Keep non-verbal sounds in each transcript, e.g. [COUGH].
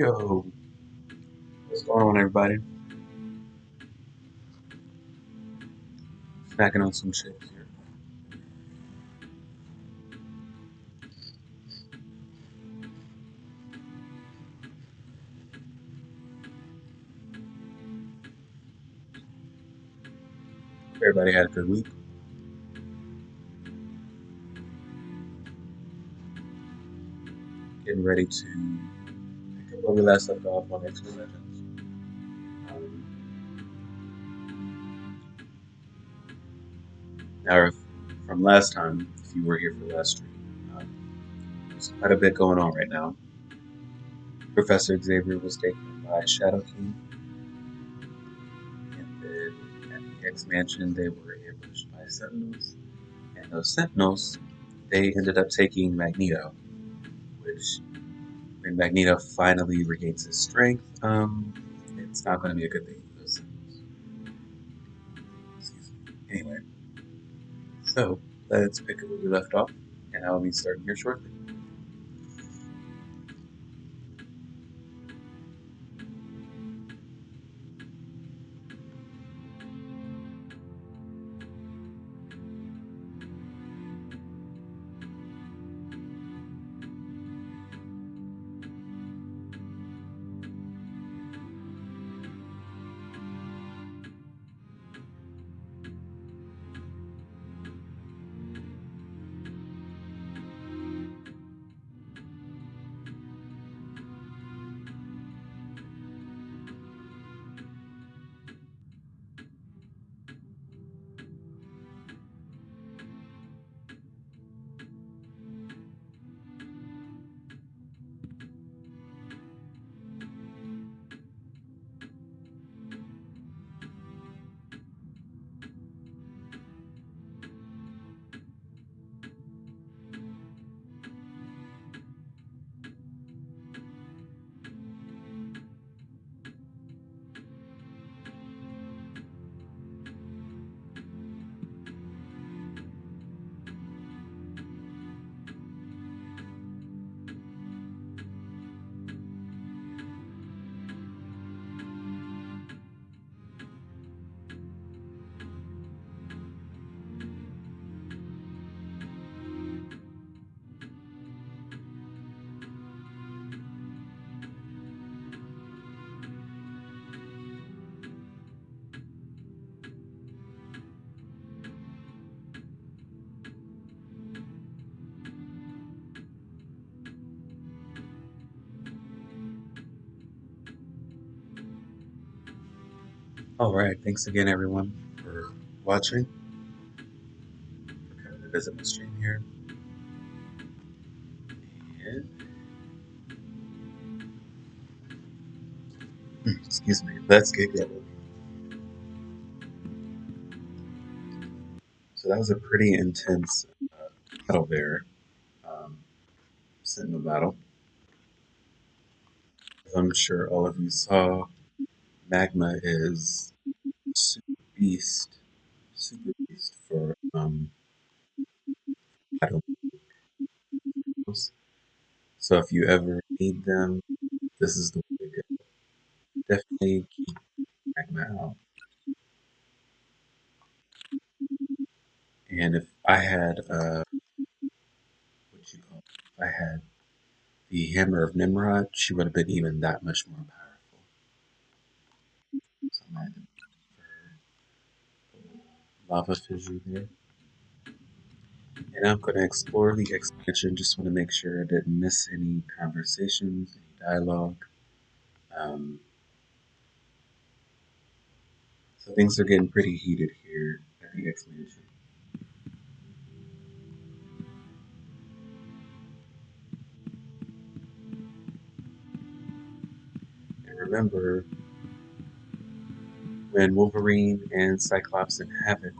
Yo, what's going on, everybody? Snacking on some chips here. Everybody had a good week. Getting ready to on X Legends. Um, now, from last time, if you were here for the last stream, um, there's quite a bit going on right now. Professor Xavier was taken by Shadow King, and then at the X Mansion, they were ambushed by Sentinels. And those Sentinels, they ended up taking Magneto, Magneto finally regains his strength, um, it's not going to be a good thing. Anyway, so let's pick up where we left off, and I'll be starting here shortly. All right, thanks again, everyone, for watching, coming to visit my stream here. And, Hmm, excuse me, let's get going. So that was a pretty intense uh, battle there, um, Sentinel battle. As I'm sure all of you saw, Magma is beast, super beast for um, moves. So if you ever need them, this is the way to go. Definitely keep Magma out. And if I had, uh, what you call it, if I had the Hammer of Nimrod, she would have been even that much more powerful. So I'm gonna have to lava there. And I'm going to explore the X Mansion. Just want to make sure I didn't miss any conversations, any dialogue. Um, so things are getting pretty heated here at the X Mansion. And remember, when Wolverine and Cyclops and Havoc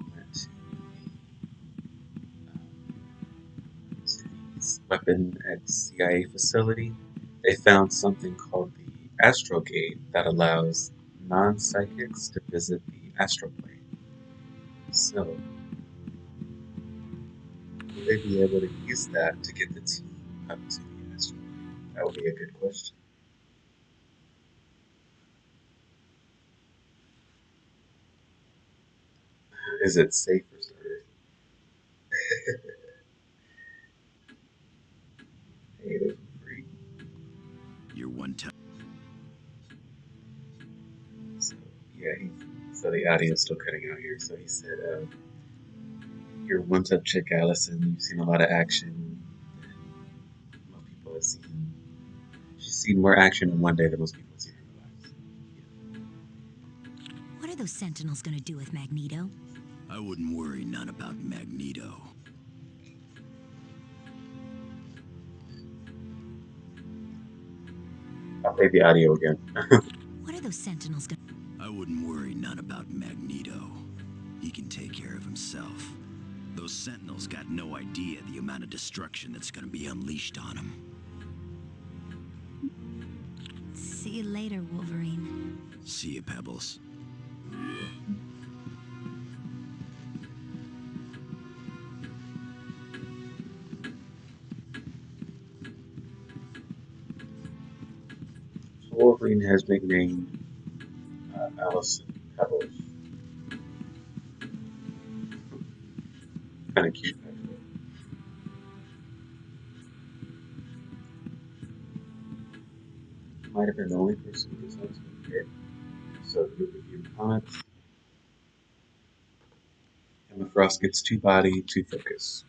weapon at CIA facility, they found something called the Astrogate that allows non-psychics to visit the astral plane. So, will they be able to use that to get the team up to the astral plane? That would be a good question. Is it safe for starters? [LAUGHS] You're one time. So yeah, he, so the audio's still cutting out here. So he said, uh, "You're one tough chick, Allison. You've seen a lot of action. Most people have seen. She's seen more action in one day than most people have seen in their lives." What are those sentinels gonna do with Magneto? I wouldn't worry none about Magneto. I'll play the audio again. What are those sentinels gonna I wouldn't worry none about Magneto. He can take care of himself. Those Sentinels got no idea the amount of destruction that's gonna be unleashed on him. See you later, Wolverine. See you, Pebbles. Wolverine has nicknamed uh, Allison Pebbles. Kind of cute, actually. Might have been the only person who decided to get So the movie Human Comics. Emma Frost gets two body, two focus.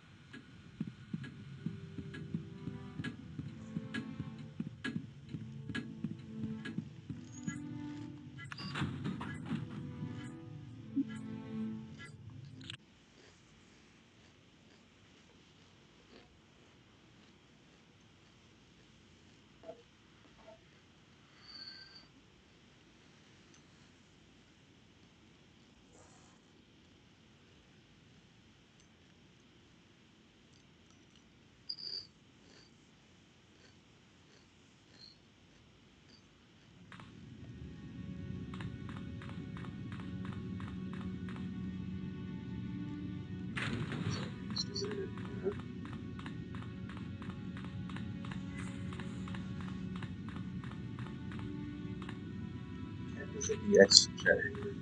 Visit the X chat here.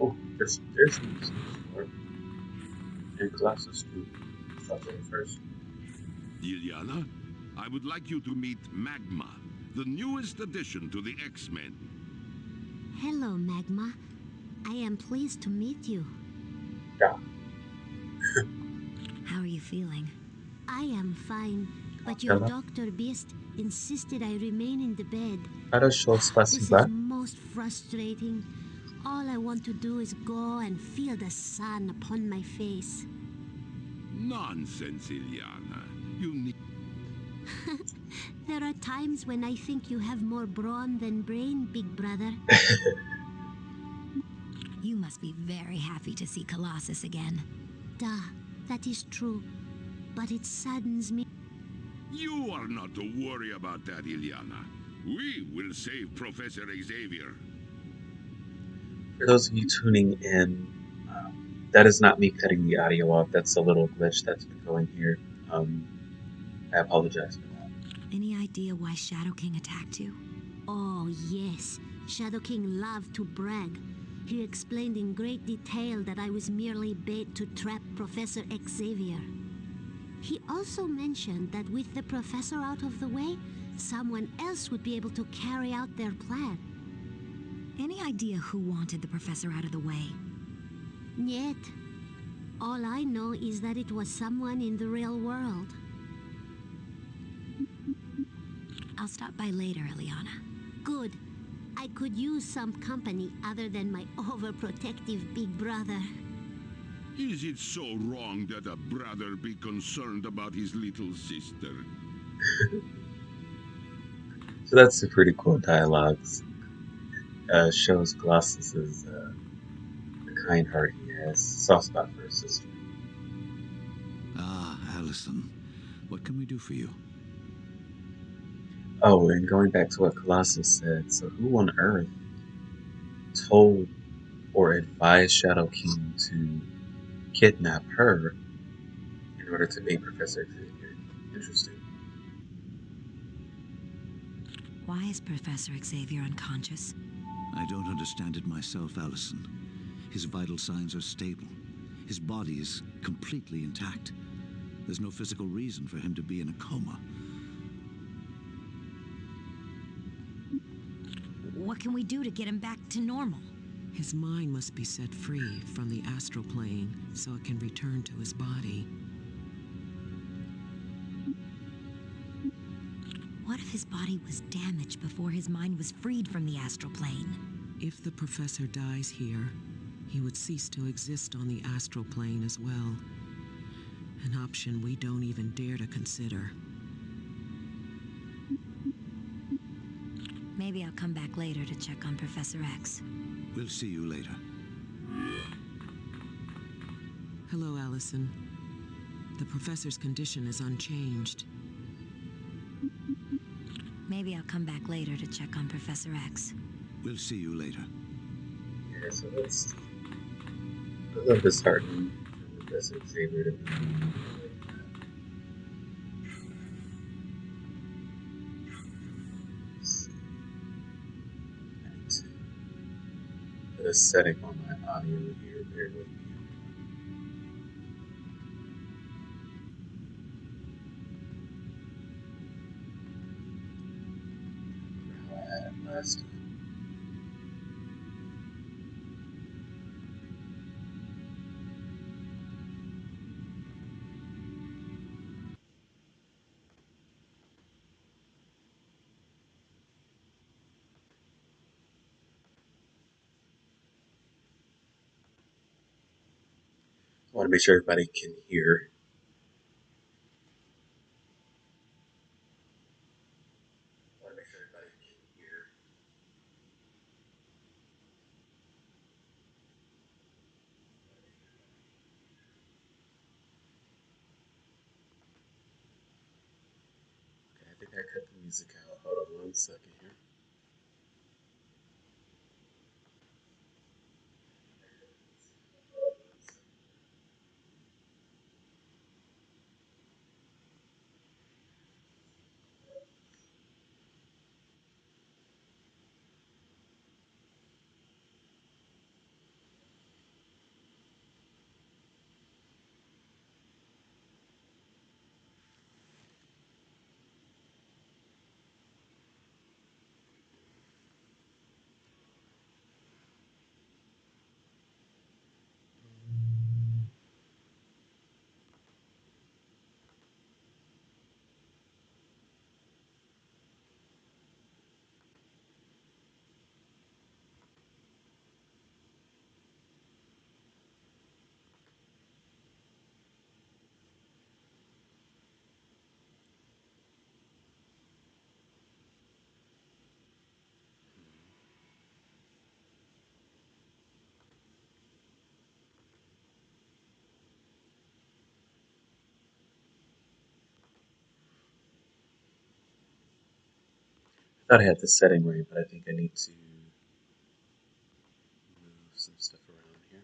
Oh, there's there's some more. And Colossus too. Stop there first. Illyana, I would like you to meet Magma, the newest addition to the X-Men. Hello, Magma. I am pleased to meet you. Yeah. [LAUGHS] How are you feeling? I am fine, but your Dr. Beast insisted I remain in the bed. Хорошо, спасибо. This is most frustrating. All I want to do is go and feel the sun upon my face. Nonsense, Illyana. You need... [LAUGHS] there are times when I think you have more brawn than brain, big brother. [LAUGHS] You must be very happy to see Colossus again. Duh, that is true. But it saddens me. You are not to worry about that, Illyana. We will save Professor Xavier. For those of you tuning in, um, that is not me cutting the audio off. That's a little glitch that's been going here. Um, I apologize for that. Any idea why Shadow King attacked you? Oh, yes. Shadow King loved to brag. He explained in great detail that I was merely bait to trap Professor Xavier. He also mentioned that with the professor out of the way, someone else would be able to carry out their plan. Any idea who wanted the professor out of the way? Yet, all I know is that it was someone in the real world. I'll stop by later, Illyana. Good. I could use some company other than my overprotective big brother. Is it so wrong that a brother be concerned about his little sister? So that's a pretty cool dialogues. Uh, shows Colossus's uh, the kind heart he has, soft spot for his sister. Ah, Allison. What can we do for you? Oh, and going back to what Colossus said, so who on Earth told or advised Shadow King to kidnap her in order to meet Professor Xavier. Interesting. Why is Professor Xavier unconscious? I don't understand it myself, Allison. His vital signs are stable. His body is completely intact. There's no physical reason for him to be in a coma. What can we do to get him back to normal? His mind must be set free from the astral plane so it can return to his body. What if his body was damaged before his mind was freed from the astral plane? If the professor dies here, he would cease to exist on the astral plane as well. An option we don't even dare to consider. Maybe I'll come back later to check on Professor X. We'll see you later. Hello, Allison. The professor's condition is unchanged. Maybe I'll come back later to check on Professor X. We'll see you later. Yeah, so that's a little disheartening for Professor Xavier put setting on my audio here. Bear with me. To make sure everybody can hear. Okay, I think I cut the music out. Hold on one second thought I had the setting right, but I think I need to move some stuff around here.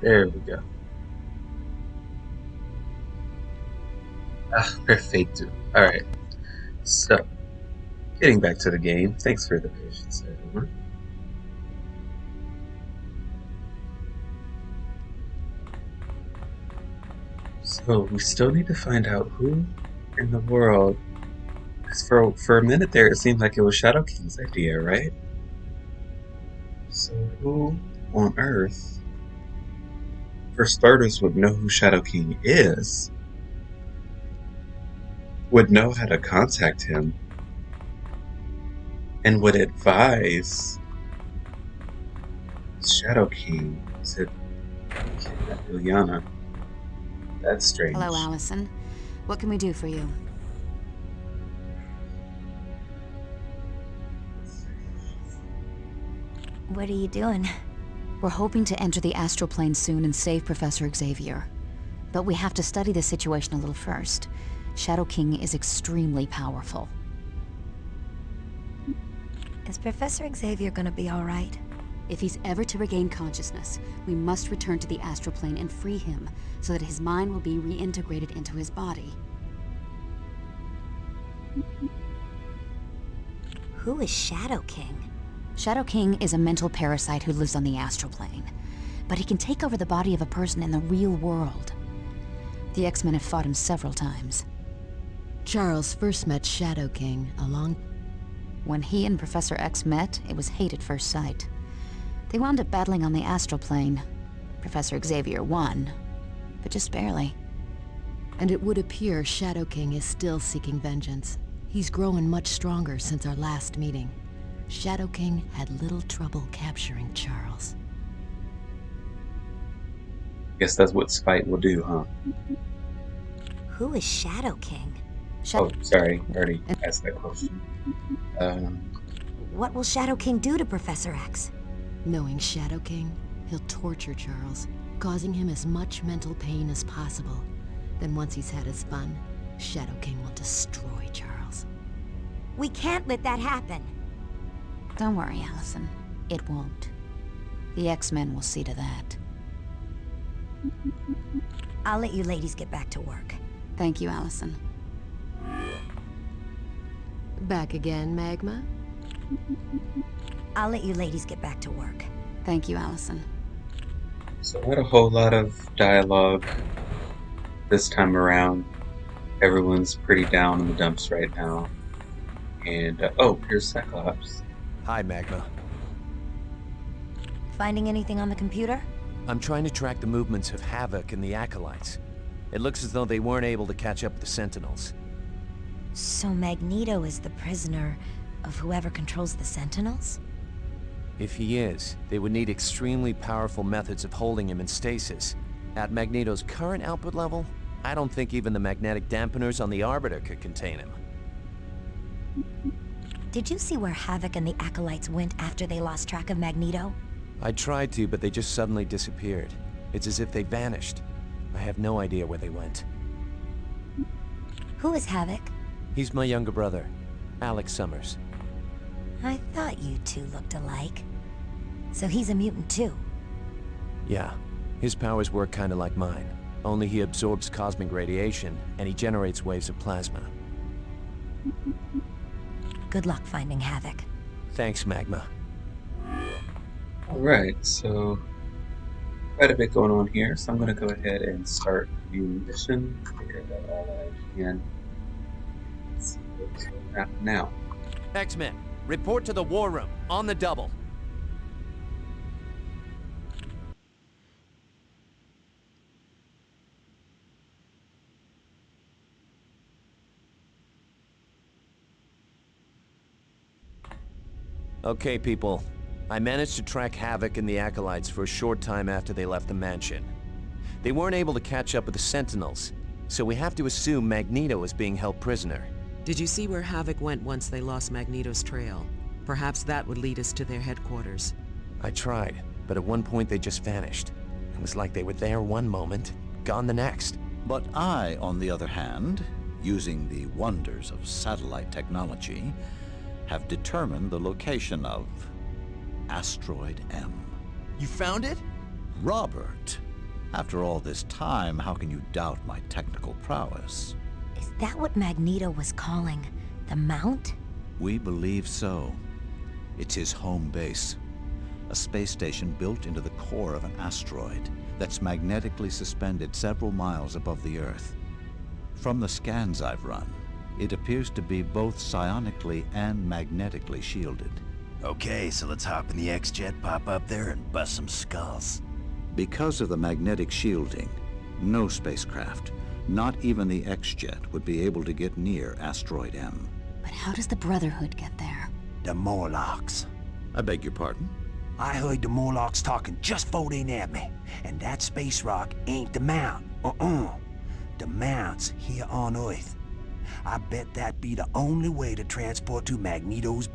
There we go. Ah, perfecto. Alright. So, getting back to the game. Thanks for the patience, everyone. So, we still need to find out who in the world. 'cause for, for a minute there, it seemed like it was Shadow King's idea, right? So, who on earth, for starters, would know who Shadow King is? Would know how to contact him and would advise Shadow King to kidnap Illyana. That's strange. Hello, Allison. What can we do for you? What are you doing? We're hoping to enter the astral plane soon and save Professor Xavier. But we have to study the situation a little first. Shadow King is extremely powerful. Is Professor Xavier gonna be alright? If he's ever to regain consciousness, we must return to the astral plane and free him, so that his mind will be reintegrated into his body. Who is Shadow King? Shadow King is a mental parasite who lives on the astral plane, but he can take over the body of a person in the real world. The X-Men have fought him several times. Charles first met Shadow King along. When he and Professor X met, it was hate at first sight. They wound up battling on the astral plane. Professor Xavier won, but just barely. And it would appear Shadow King is still seeking vengeance. He's grown much stronger since our last meeting. Shadow King had little trouble capturing Charles. Guess that's what spite will do, huh? Who is Shadow King? Oh, sorry, I already asked that question. Um, What will Shadow King do to Professor X? Knowing Shadow King, he'll torture Charles, causing him as much mental pain as possible. Then once he's had his fun, Shadow King will destroy Charles. We can't let that happen. Don't worry, Allison. It won't. The X-Men will see to that. I'll let you ladies get back to work. Thank you, Allison. Back again, Magma? I'll let you ladies get back to work. Thank you, Allison. so not a whole lot of dialogue this time around. Everyone's pretty down in the dumps right now. And, uh, oh, here's Cyclops. Hi, Magma. Finding anything on the computer? I'm trying to track the movements of Havoc and the Acolytes. It looks as though they weren't able to catch up with the Sentinels. So Magneto is the prisoner of whoever controls the Sentinels? If he is, they would need extremely powerful methods of holding him in stasis. At Magneto's current output level, I don't think even the magnetic dampeners on the Arbiter could contain him. Did you see where Havoc and the Acolytes went after they lost track of Magneto? I tried to, but they just suddenly disappeared. It's as if they vanished. I have no idea where they went. Who is Havoc? He's my younger brother, Alex Summers. I thought you two looked alike. So he's a mutant too. Yeah, his powers work kinda like mine. Only he absorbs cosmic radiation, and he generates waves of plasma. Good luck finding Havoc. Thanks, Magma. Alright, so quite a bit going on here, so I'm going to go ahead and start the mission. Figure now. X-Men, report to the war room, on the double. Okay, people. I managed to track Havoc and the Acolytes for a short time after they left the mansion. They weren't able to catch up with the Sentinels, so we have to assume Magneto is being held prisoner. Did you see where Havoc went once they lost Magneto's trail? Perhaps that would lead us to their headquarters. I tried, but at one point they just vanished. It was like they were there one moment, gone the next. But I, on the other hand, using the wonders of satellite technology, have determined the location of Asteroid M. You found it? Robert, after all this time, how can you doubt my technical prowess? Is that what Magneto was calling the Mount? We believe so. It's his home base. A space station built into the core of an asteroid that's magnetically suspended several miles above the Earth. From the scans I've run, it appears to be both psionically and magnetically shielded. Okay, so let's hop in the X-Jet, pop up there, and bust some skulls. Because of the magnetic shielding, no spacecraft, not even the X-Jet, would be able to get near Asteroid M. But how does the Brotherhood get there? The Morlocks. I beg your pardon? I heard the Morlocks talking just before they nabbed me. And that space rock ain't the Mount. Uh-uh. The Mount's here on Earth. I bet that be the only way to transport to Magneto's...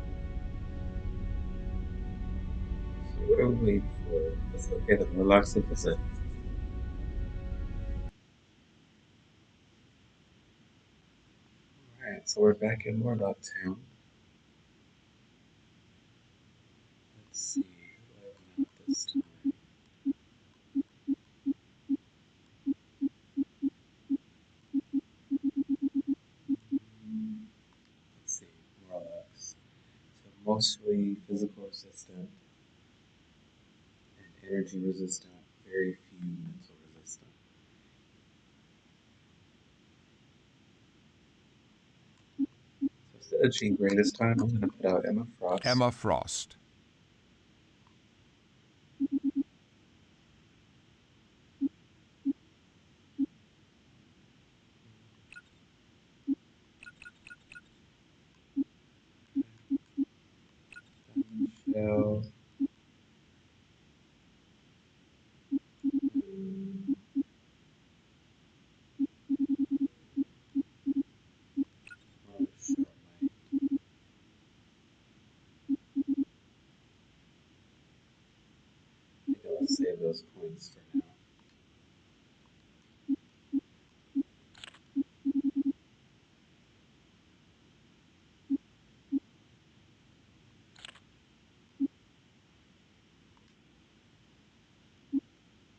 So what are we waiting for? It's okay, the Morlocks will Alright, so we're back in Morlock Town. Let's see, who I open this time? Let's see, Morlocks. So mostly physical resistant and energy resistant, very few mental resistant. So instead of Jean Grey this time, I'm going to put out Emma Frost. Emma Frost. Save those points for now.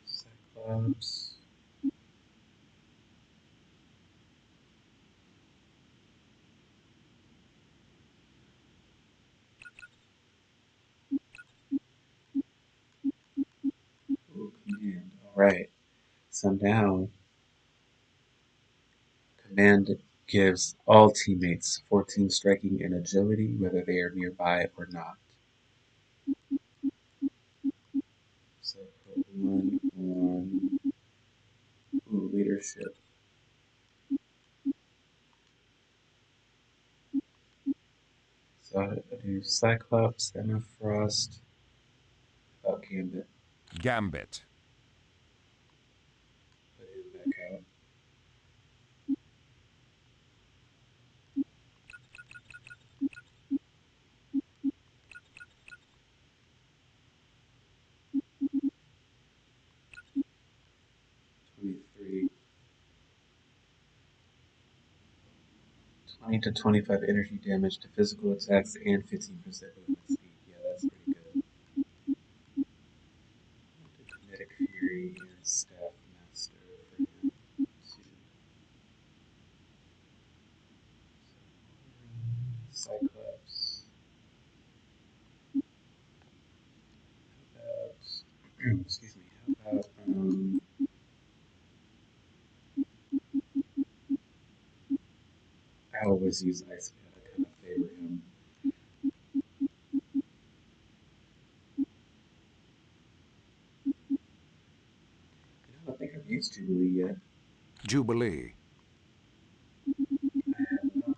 Cyclops. Ooh, Alright. So now, command gives all teammates 14 striking and agility, whether they are nearby or not. So put one on ooh, leadership. So I do Cyclops, Emma Frost, oh, Gambit. Gambit. 20 to 25 energy damage to physical attacks and 15% movement speed. Yeah, that's pretty good. Kinetic Fury and Staff Master for him. Cyclops. [CLEARS THROAT] Excuse me, how about, um, always use Ice Pad, I kind of favor him. I don't think I've used Jubilee yet. Jubilee. I have not.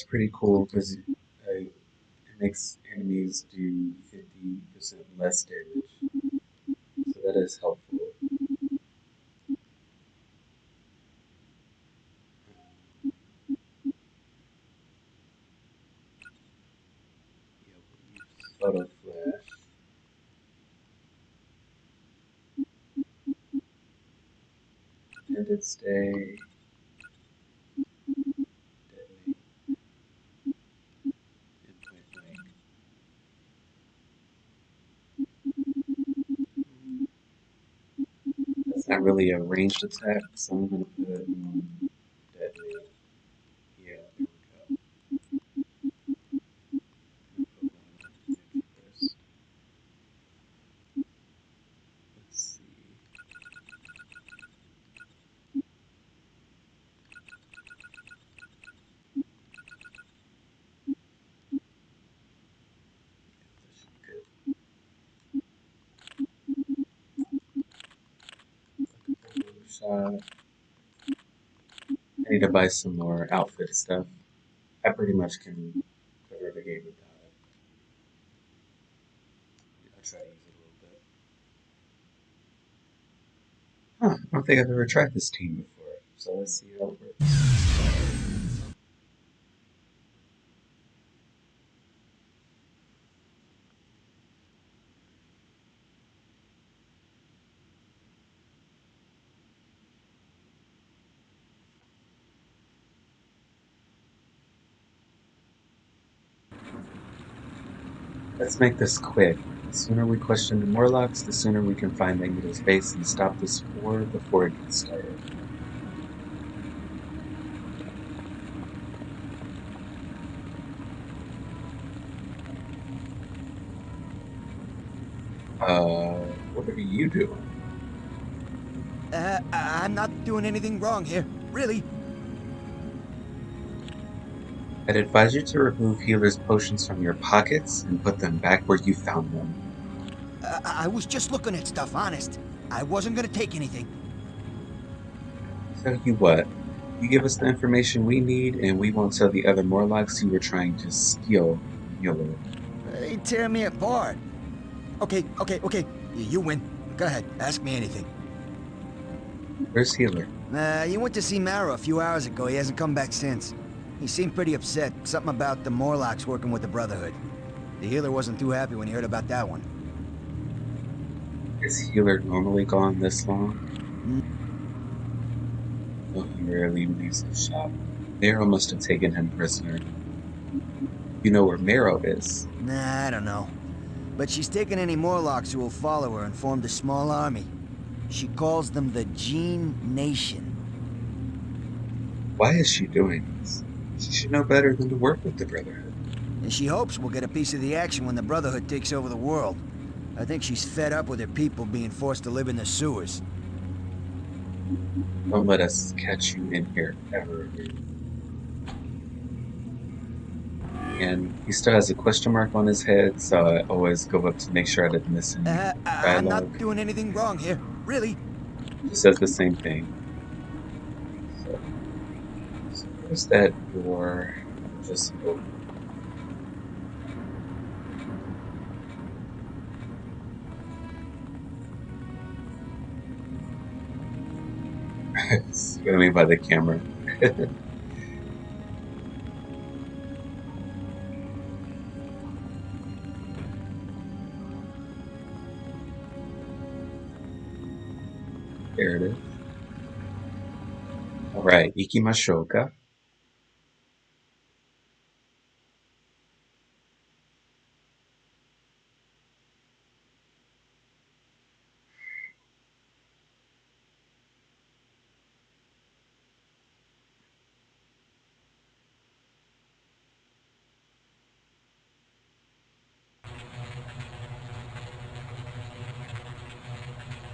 That's- pretty cool because uh, it makes enemies do 50% less damage. So that is helpful. Yeah, we'll Photo Flash. Detonate. And point blank. Really a ranged attack, so I'm gonna some more outfit stuff. I pretty much can cover the game without it. I'll try to use it a little bit. Huh, I don't think I've ever tried this team before, so let's see how it works. Let's make this quick. The sooner we question the Morlocks, the sooner we can find Magneto's base and stop this war before it gets started. Uh, what are you doing? Uh, I'm not doing anything wrong here. Really. I'd advise you to remove healer's potions from your pockets and put them back where you found them. Uh, I was just looking at stuff, honest. I wasn't gonna take anything. Tell you what, you give us the information we need and we won't tell the other Morlocks you were trying to steal healer. They tear me apart. Okay, okay, okay. You win. Go ahead. Ask me anything. Where's healer? Uh, he went to see Marrow a few hours ago. He hasn't come back since. He seemed pretty upset. Something about the Morlocks working with the Brotherhood. The healer wasn't too happy when he heard about that one. Is healer normally gone this long? Hmm. Well, he rarely leaves the shop. Marrow must have taken him prisoner. You know where Marrow is. Nah, I don't know. But she's taken any Morlocks who will follow her and formed a small army. She calls them the Gene Nation. Why is she doing this? She should know better than to work with the Brotherhood. And she hopes we'll get a piece of the action when the Brotherhood takes over the world. I think she's fed up with her people being forced to live in the sewers. Don't let us catch you in here ever again. And he still has a question mark on his head, so I always go up to make sure I didn't miss any Uh, I- I'm not doing anything wrong here. Really. He says the same thing. Where's that door? Just open. [LAUGHS] Swimming by the camera. [LAUGHS] there it is. Alright, Ikimashoka.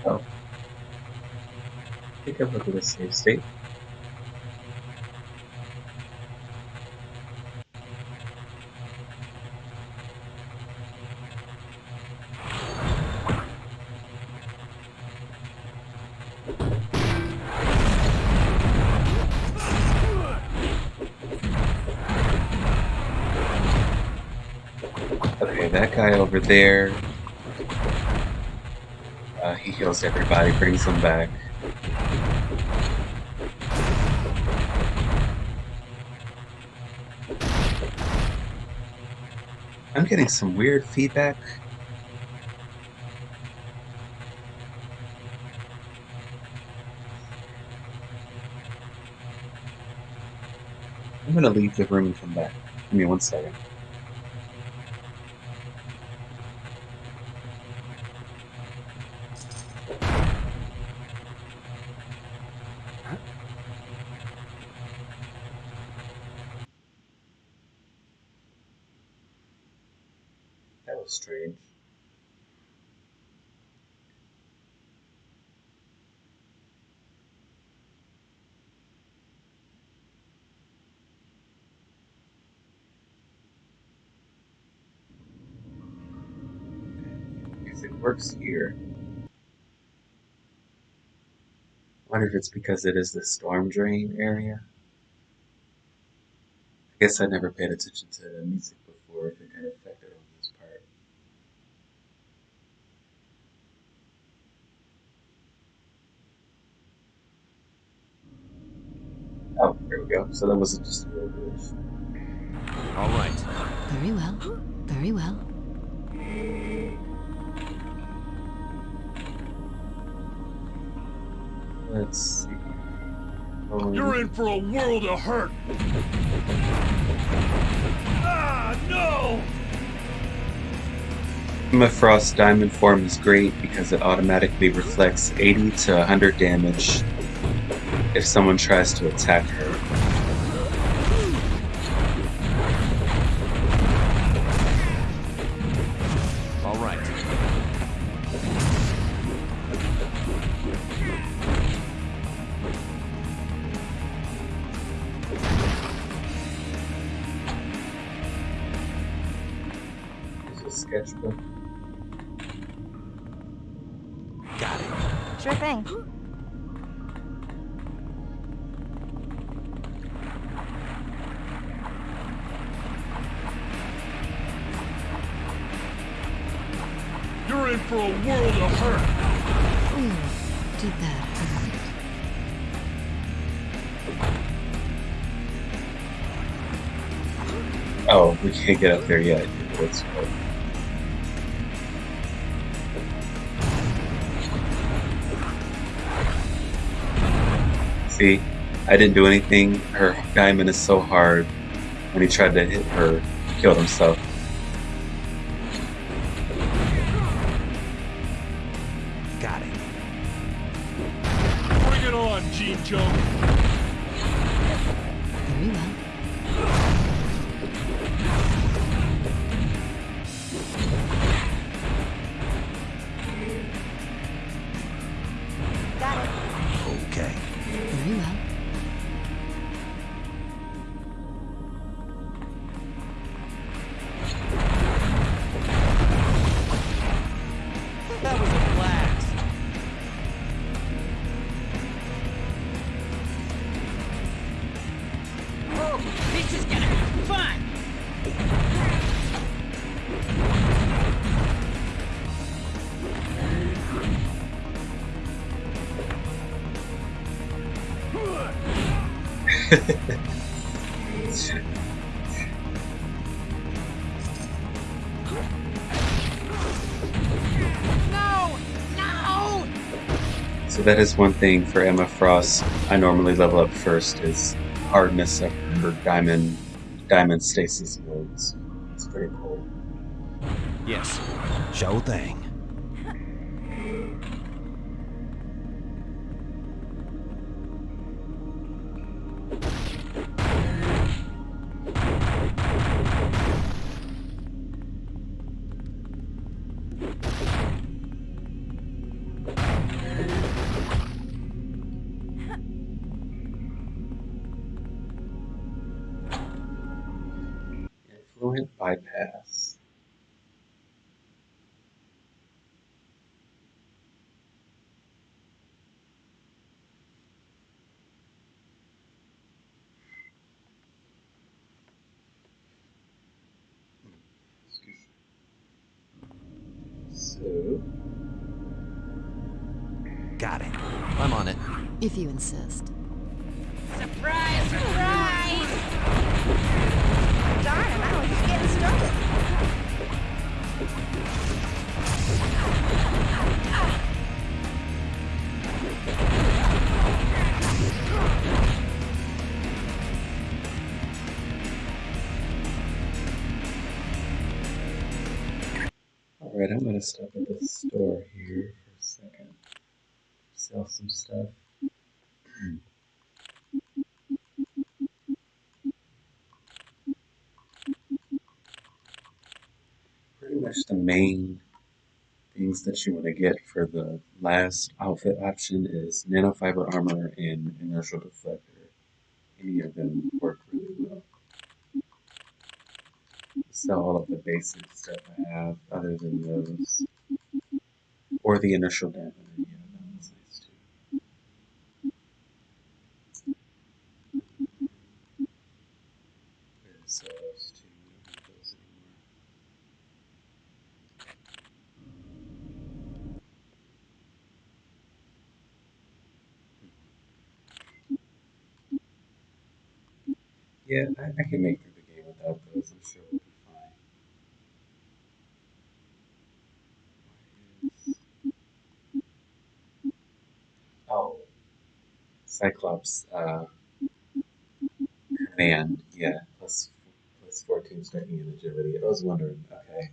Oh. Okay, that guy over there. Uh, he heals everybody, brings them back. I'm getting some weird feedback. I'm gonna leave the room and come back. Give me one second. Was. If it works here. I wonder if it's because it is the storm drain area. I guess I never paid attention to the music before if it kind of affected on this part. Oh, there. So that wasn't just a real glitch. All right. Very well. Very well. Let's see. Um, You're in for a world of hurt! Ah, no! Emma Frost Diamond Form is great because it automatically reflects 80 to 100 damage if someone tries to attack her. Can't get up there yet. See, I didn't do anything. Her diamond is so hard. When he tried to hit her, he killed himself. Is gonna be fun! So that is one thing for Emma Frost. I normally level up first is hardness of her diamond diamond stasis modes. It's pretty cool. Yes. Show thing. If you insist. Surprise! Surprise! Darn, I'm only just getting started. alright, I'm gonna stop at the store here for a second. Sell some stuff. Pretty much the main things that you want to get for the last outfit option is nanofiber armor and inertial deflector. Any of them work really well. Sell all of the basic stuff I have other than those. Or the inertial dampener, yeah, that one's nice too. There's those two, we don't need those anymore. Yeah, I, I can make through the game without those. I'm sure we'll be fine. Oh, Cyclops uh, command. Yeah, plus plus 14 striking and agility. I was wondering. Okay.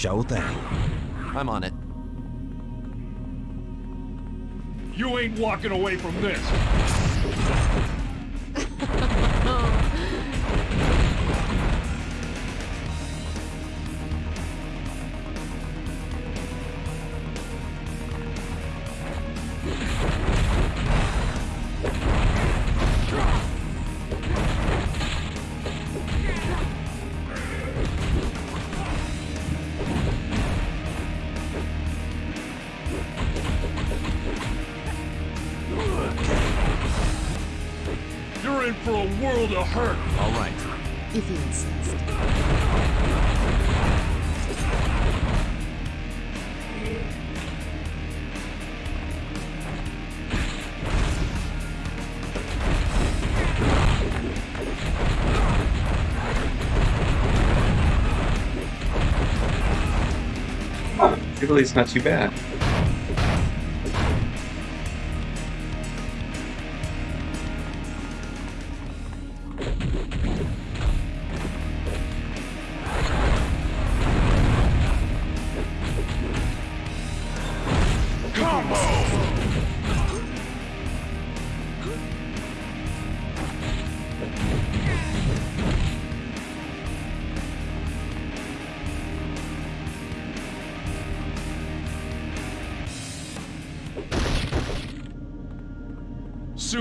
Sure thing. I'm on it. You ain't walking away from this. [LAUGHS] Jubilee's not too bad.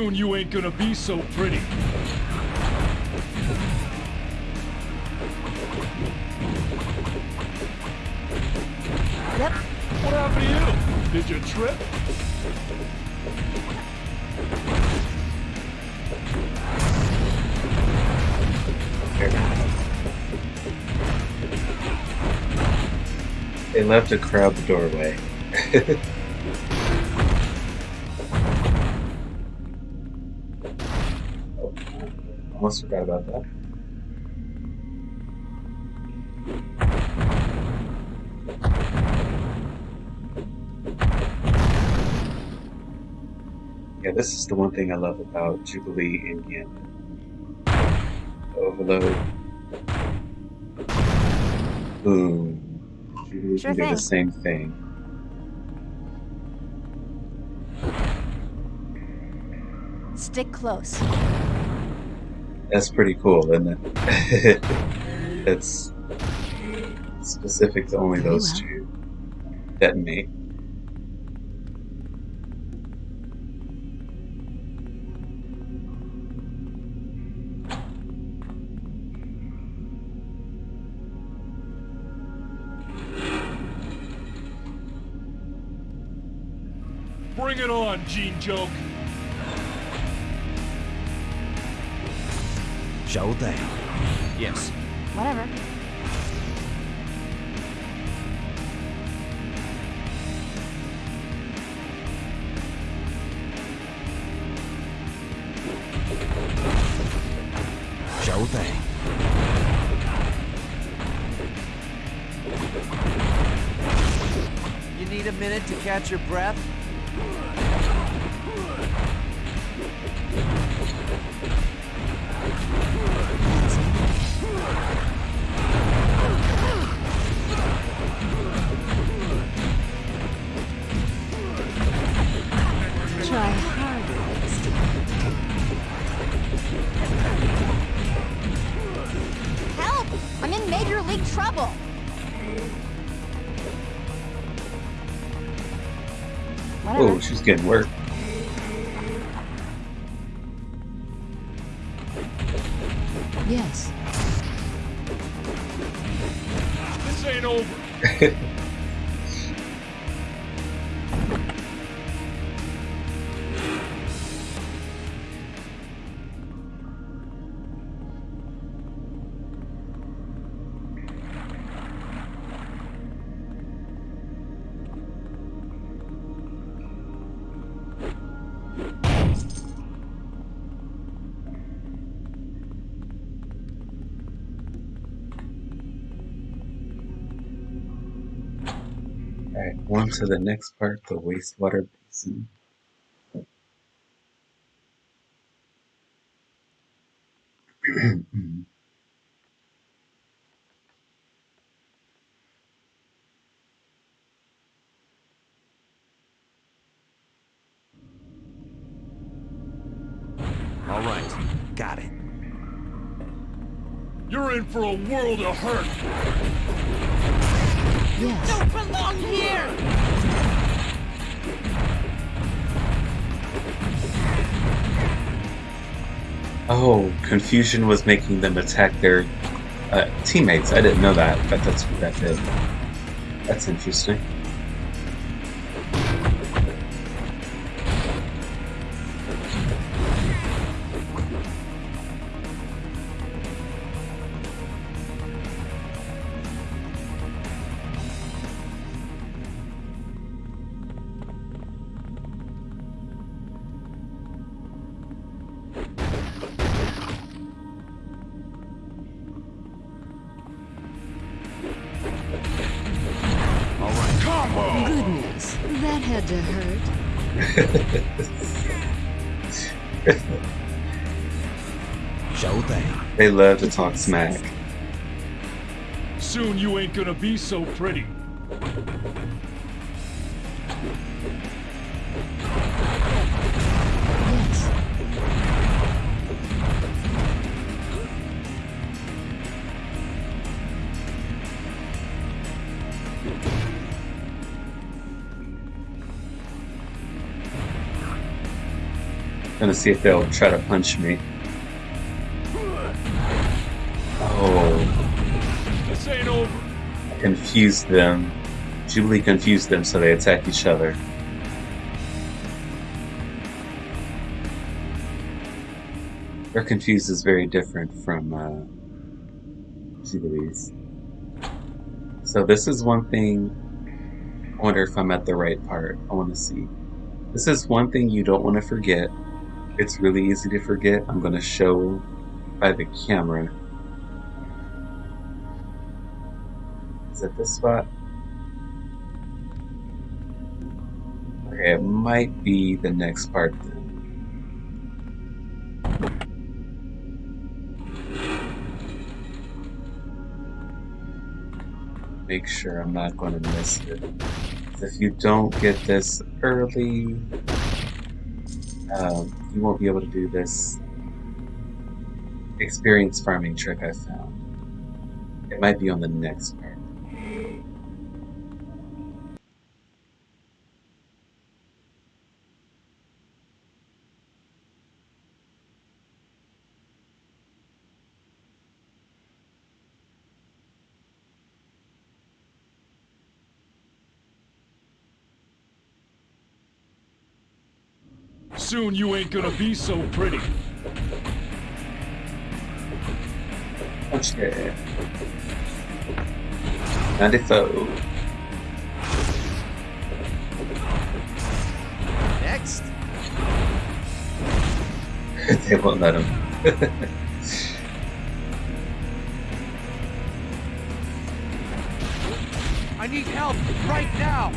Soon you ain't gonna be so pretty. Yep. What happened to you? Did you trip? They left to crowd the doorway. [LAUGHS] almost forgot about that. Yeah, this is the one thing I love about Jubilee and Gambit. Overload. Boom. Jubilee Sure can do the same thing. Stick close. That's pretty cool, isn't it? [LAUGHS] it's specific to only Very those well. two. Detonate. Bring it on, Gene Joke. Sure thing. Yes. Whatever. Sure thing. You need a minute to catch your breath? Getting work. On to the next part, the wastewater basin. [CLEARS THROAT] All right, got it. You're in for a world of hurt. Yes. Don't belong here! Oh, confusion was making them attack their uh, teammates. I didn't know that, but that's what that did. That's interesting. That hurt. Show thing. They love to talk smack. Soon you ain't gonna be so pretty. Gonna see if they'll try to punch me. Oh, This ain't over. confused them. Jubilee confused them, so they attack each other. Their confused is very different from uh, Jubilee's. So this is one thing. I wonder if I'm at the right part. I want to see. This is one thing you don't want to forget. It's really easy to forget. I'm going to show by the camera. Is it this spot? Okay, it might be the next part then. Make sure I'm not going to miss it. If you don't get this early, um, you won't be able to do this experience farming trick I found. It might be on the next part. Soon you ain't gonna be so pretty. Okay. 94. Next. [LAUGHS] they won't let him. [LAUGHS] I need help right now.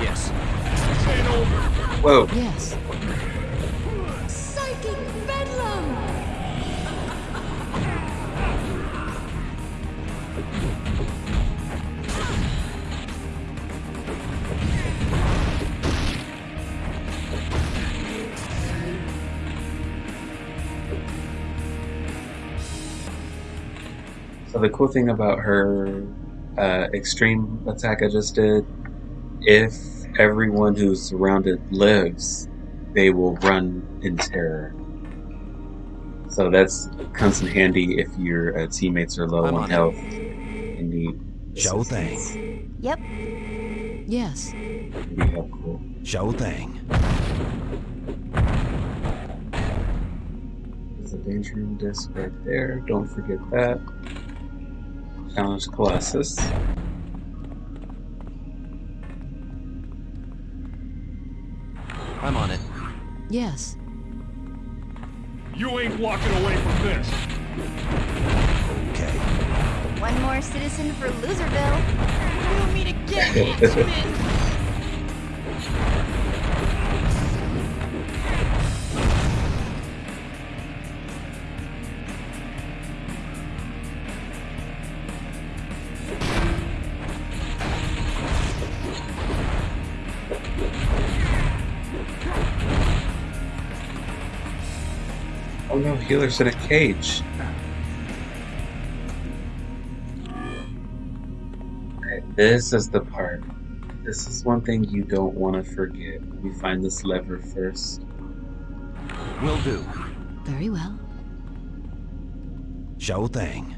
Yes. This ain't over. Whoa. Yes. Psychic bedlam! So the cool thing about her uh, extreme attack I just did, if everyone who's surrounded lives, they will run in terror. So that's comes in handy if your uh, teammates are low I'm on on it. health and need Show thing. Yep. Yes. It'd be helpful. Show thing. There's a danger room disc right there. Don't forget that. Challenge Colossus. I'm on it. Yes. You ain't walking away from this. Okay. One more citizen for Loserville. [LAUGHS] You me to get X-Men. [LAUGHS] healer's in a cage. This is the part. This is one thing you don't want to forget. We find this lever first. Will do. Very well. Show thing.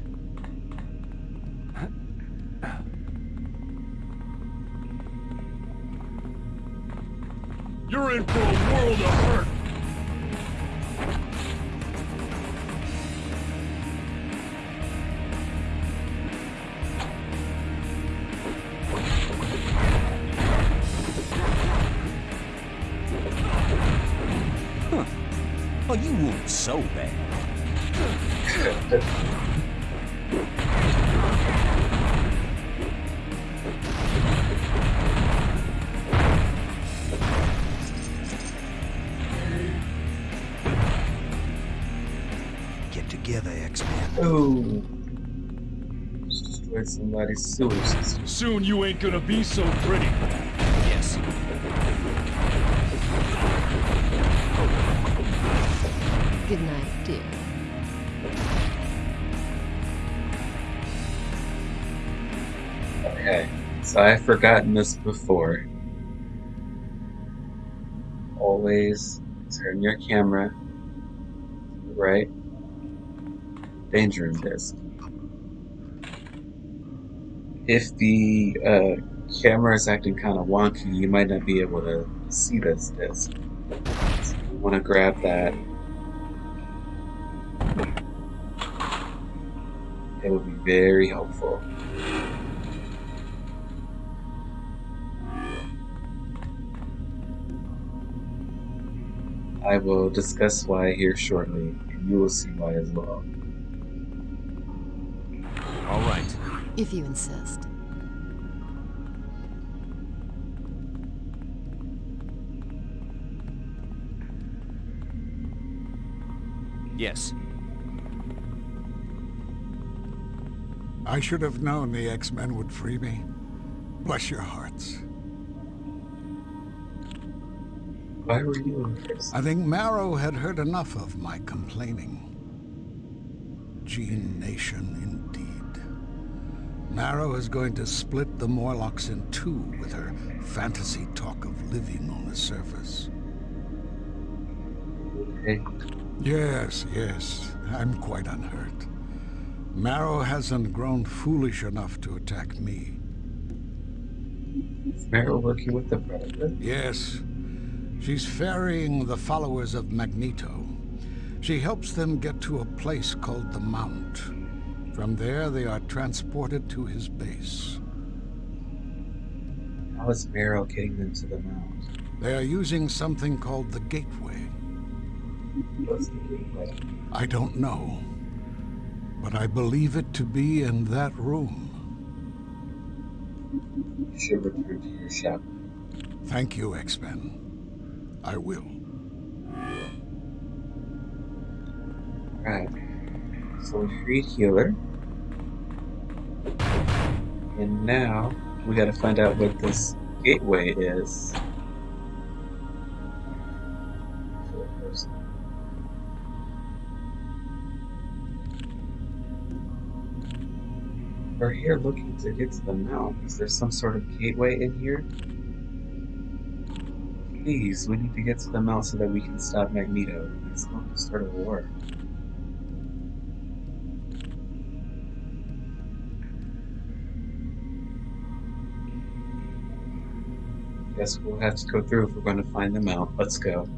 You're in for a destroyed somebody's. Soon you ain't gonna be so pretty. Yes. Good night, dear. Okay, so I've forgotten this before. Always turn your camera right. Danger room disc. If the uh, camera is acting kind of wonky, you might not be able to see this disc. So you want to grab that. It will be very helpful. I will discuss why here shortly, and you will see why as well. If you insist. Yes. I should have known the X-Men would free me. Bless your hearts. Why were you in? I think Marrow had heard enough of my complaining. Gene Nation, Marrow is going to split the Morlocks in two with her fantasy talk of living on the surface. Okay. Yes, yes, I'm quite unhurt. Marrow hasn't grown foolish enough to attack me. Is Marrow working with the Predator? Yes, she's ferrying the followers of Magneto. She helps them get to a place called the Mount. From there, they are transported to his base. How is Marrow getting them to the mount? They are using something called the Gateway. What's the gateway? I don't know, but I believe it to be in that room. You should return to your shop. Thank you, X-Men. I will. Right. So we freed Healer. And now we gotta find out what this gateway is. We're here looking to get to the mount. Is there some sort of gateway in here? Please, we need to get to the mount so that we can stop Magneto. He's going to start a war. Guess we'll have to go through if we're going to find them out. Let's go.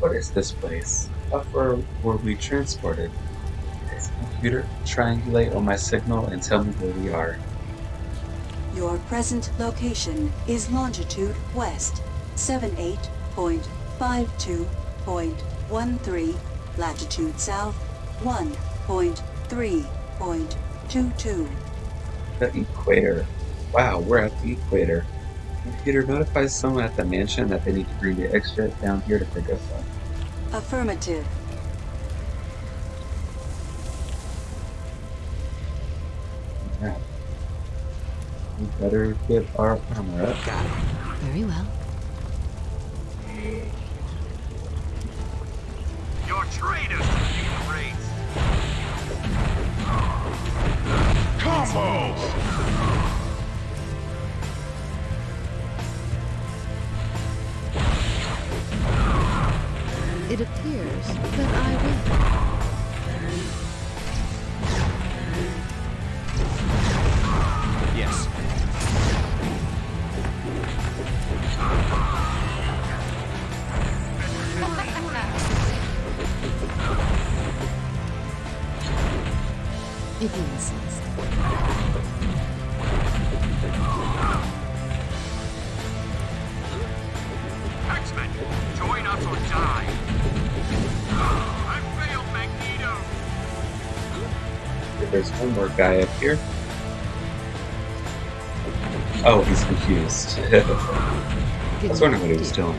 What is this place? How far were we transported? Computer triangulate on my signal and tell me where we are? Your present location is longitude west 78.52.13, latitude south 1.3.22. The equator. Wow, we're at the equator. Computer notifies someone at the mansion that they need to bring the extra down here to pick us up. Affirmative. Better get our armor up. Got it. Very well. You're traitors to the human race. Combo! It appears that I win. There's one more guy up here. Oh, he's confused. [LAUGHS] I was wondering what he was doing.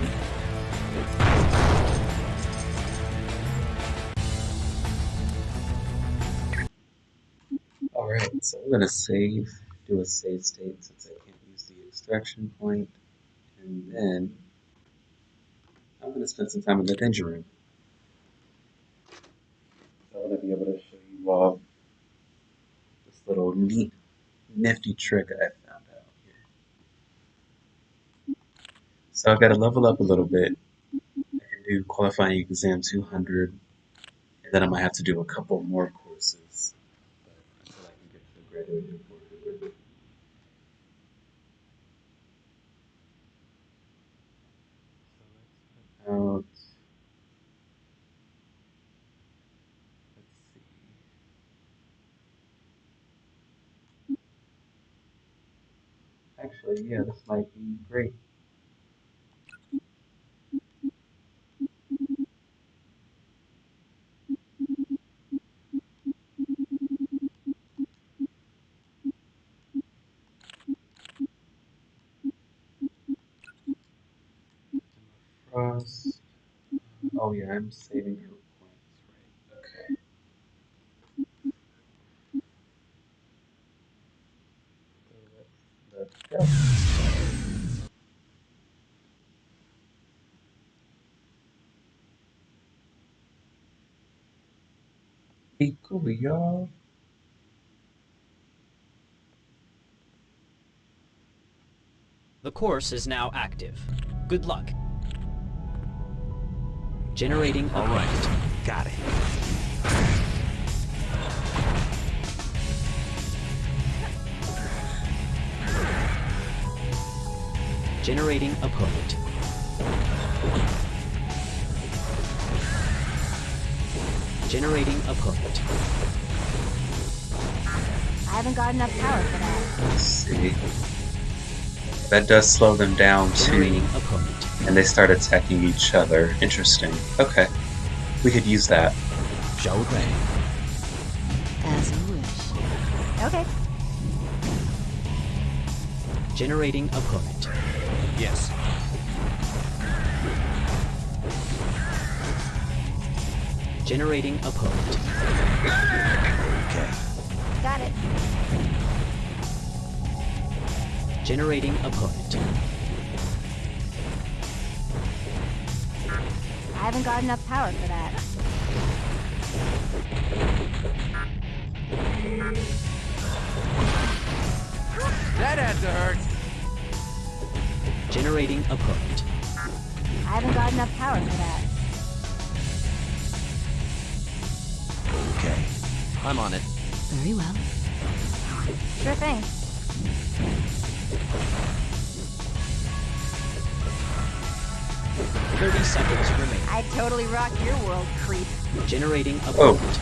I'm gonna save, do a save state since I can't use the extraction point, and then I'm gonna spend some time in the danger room. So I'm gonna be able to show you all this little neat, nifty trick I found out here. So I've got to level up a little bit. I can do qualifying exam 200, and then I might have to do a couple more courses. But until I can get to the graduating 400. So let's put out. Let's see. Actually, yeah, this might be great. Frost. Oh yeah, I'm saving her points, right? Okay. So let's, let's go. Be cool, y'all. The course is now active. Good luck. Generating All right, got it. Generating opponent. Generating opponent. I haven't got enough power for that. Let's see. That does slow them down too. Generating opponent. And they start attacking each other. Interesting. Okay. We could use that. Shall we? As you wish. Okay. Generating opponent. Yes. Generating opponent. Okay. Got it. Generating opponent. I haven't got enough power for that. That had to hurt. Generating opponent. I haven't got enough power for that. Okay. I'm on it. Very well. Sure thing. Seconds remain. I totally rock your world, creep. Generating Oh. opponent.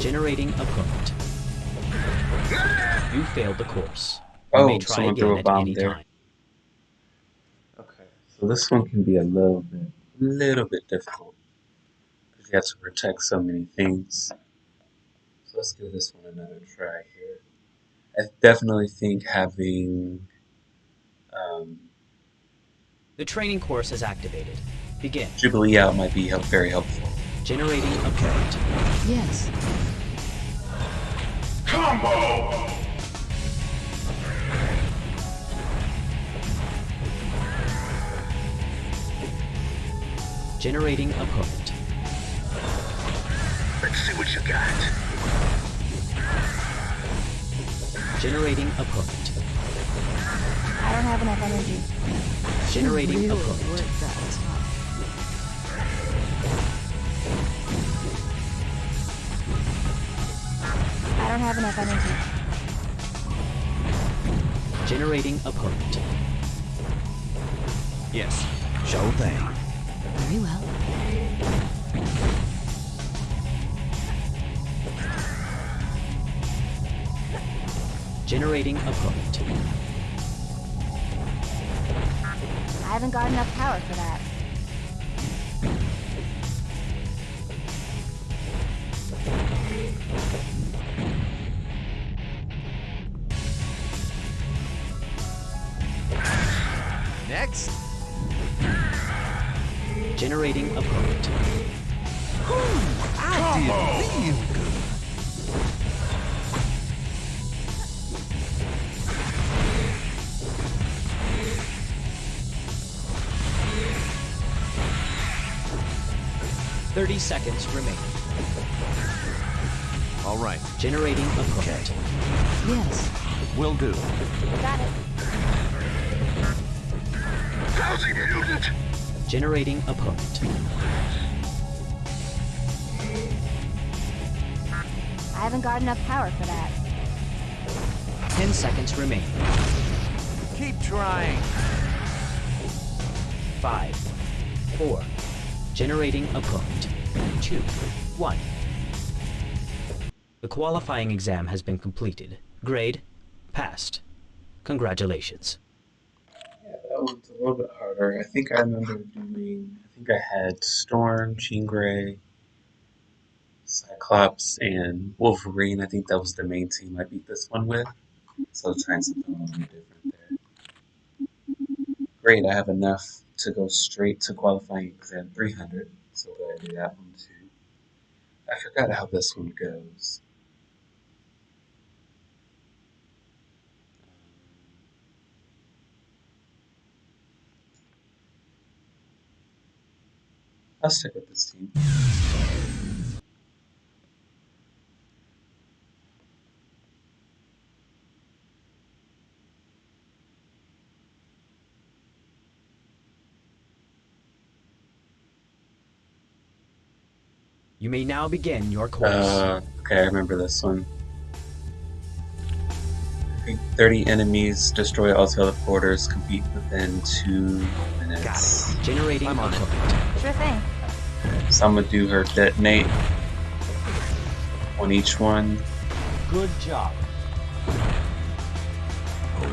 Generating opponent. You failed the course. You Oh, may try someone again threw a at bomb any there. time. Okay. So this one can be a little bit, little bit difficult. Because you have to protect so many things. So let's give this one another try here. I definitely think having The training course is activated. Begin. Jubilee out might be help, very helpful. Generating a opponent. Yes. Combo! Generating opponent. Let's see what you got. Generating opponent. I don't have enough energy. Generating really opponent. worked that. I don't have enough energy. Generating opponent. Yes. Sure thing. Very well. Generating opponent. Haven't got enough power for that. Next. Generating opponent. 30 seconds remaining. All right. Generating a card. Yes. Will do. Got it. Housing! Generating opponent. I haven't got enough power for that. Ten seconds remain. Keep trying. Five. Four. Generating opponent. Two. One. The qualifying exam has been completed. Grade, passed. Congratulations. Yeah, that one's a little bit harder. I think I remember doing. I think I had Storm, Jean Grey, Cyclops, and Wolverine. I think that was the main team I beat this one with. So trying something a little bit different there. Great, I have enough to go straight to qualifying exam 300. So go ahead and do that one too. I forgot how this one goes. I'll stick with this team. You may now begin your course. Uh, okay, I remember this one. 30 enemies, destroy all teleporters, compete within two minutes. Generating I'm on it. Sure thing. So I'm gonna do her detonate on each one. Good job.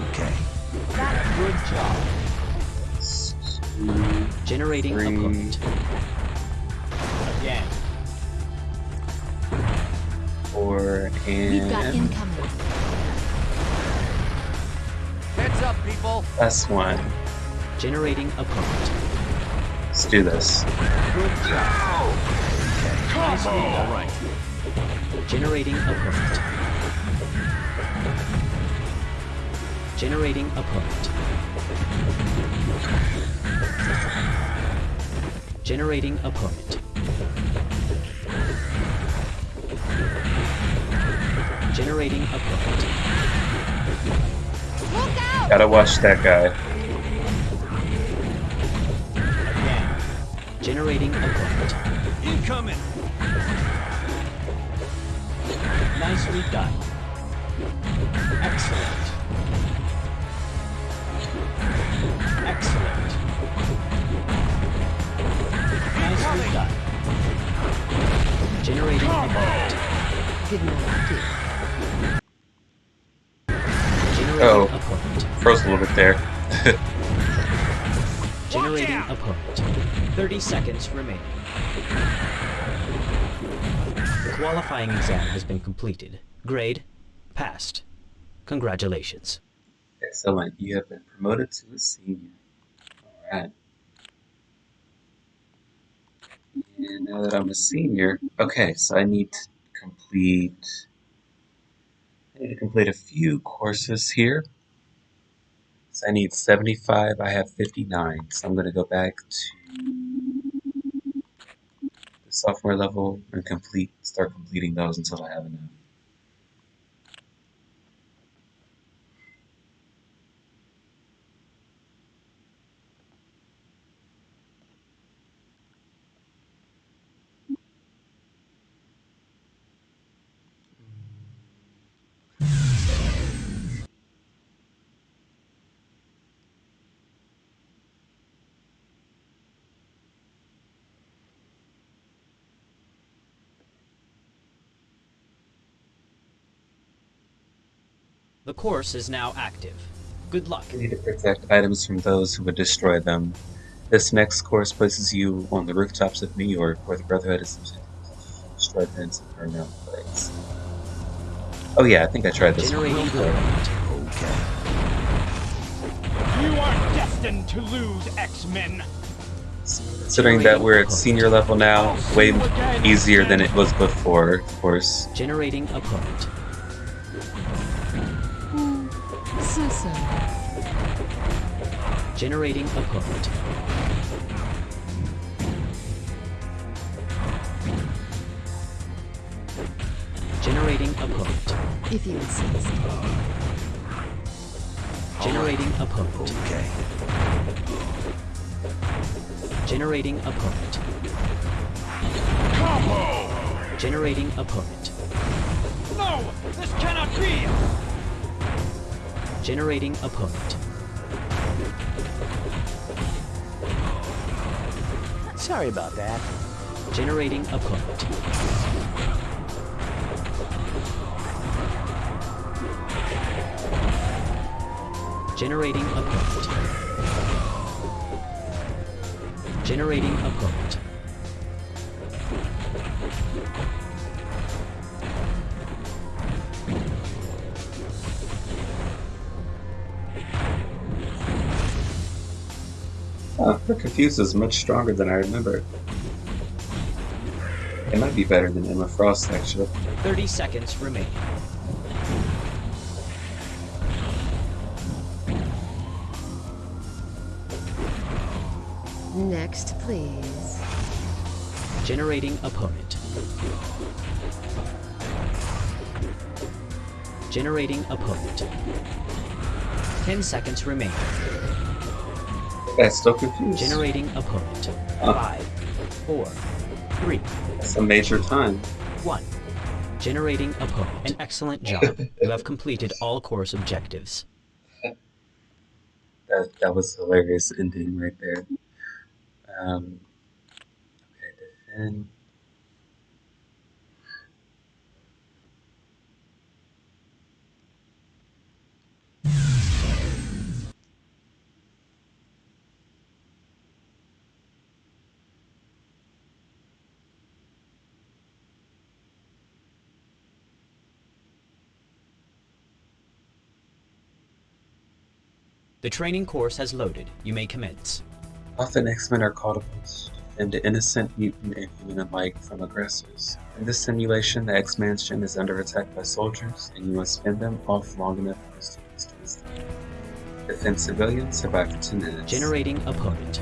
Okay. Got it. Good job. Two, Generating Three. Four, We've got and incoming. Heads up, people. last one. Generating opponent. Let's do this. Good job. Nicely All done. right. Generating opponent. Generating opponent. Generating opponent. Generating opponent. Look out! Gotta watch that guy. Again. Generating opponent. Incoming. Nicely done. Excellent. Excellent. Nicely done. Generating opponent. Give me Generating Oh, opponent. froze a little bit there. [LAUGHS] Generating opponent. 30 seconds remaining. Qualifying exam has been completed. Grade, passed. Congratulations. Excellent. You have been promoted to a senior. Alright. And now that I'm a senior, okay, so I need to complete I need to complete a few courses here. So I need 75, I have 59. So I'm gonna go back to the sophomore level and complete start completing those until I have enough. The course is now active. Good luck. You need to protect items from those who would destroy them. This next course places you on the rooftops of New York, where the Brotherhood is destroyed vents and burn down plates. Oh yeah, I think I tried this one. Before. opponent. You are destined to lose, X-Men. Considering that we're at senior level now, way easier than it was before, of course. Generating opponent. So so. Generating opponent. Generating opponent. If you insist. Generating opponent. Okay. Generating opponent. Combo! Generating opponent. No! This cannot be! Generating opponent. Sorry about that. Generating opponent. Generating opponent. Generating opponent. Her confused is much stronger than I remember. It might be better than Emma Frost, actually. 30 seconds remaining. Next, please. Generating opponent. Generating opponent. 10 seconds remaining. That's still confused. Generating opponent. Oh. Five, four, three, That's a major time. one. Generating opponent. An excellent job. [LAUGHS] you have completed all course objectives. That that was hilarious ending right there. Um, okay, defend. The training course has loaded. You may commence. Often X-Men are called upon to defend the innocent, mutant, and human alike from aggressors. In this simulation, the X-Mansion is under attack by soldiers, and you must fend them off long enough for students to escape. Defend civilians, survive for 10 minutes. Generating opponent.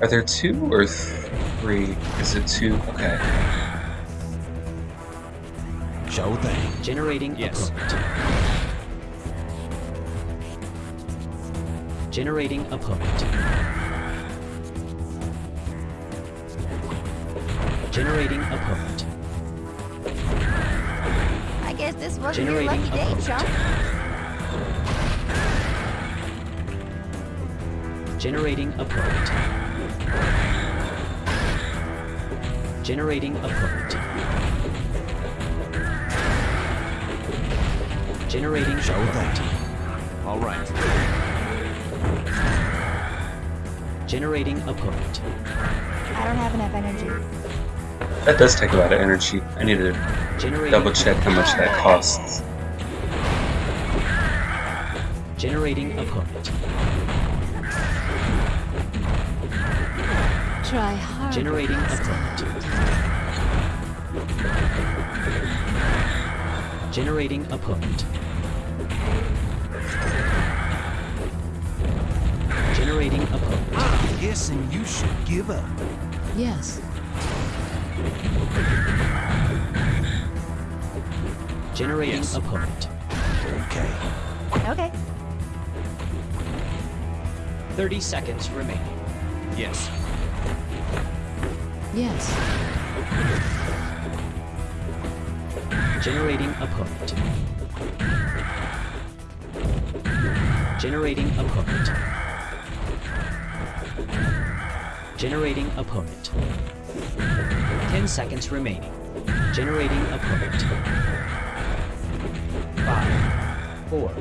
Are there two or three? Is it two? Okay. Show thing. Generating Yes. opponent. Generating opponent. Generating opponent. I guess this wasn't your lucky opponent. day, Chuck. Generating opponent. Generating opponent. Generating Show opponent. All right. Generating opponent. I don't have enough energy. That does take a lot of energy. I need to Generating double check how much that costs. Generating opponent. Try hard. Generating opponent. Generating opponent. Generating opponent. I'm guessing you should give up. Yes. Generating opponent. Okay. Okay. 30 seconds remaining. Yes. Yes. Generating opponent. Generating opponent. Generating opponent. 10 seconds remaining. Generating opponent. 5, 4,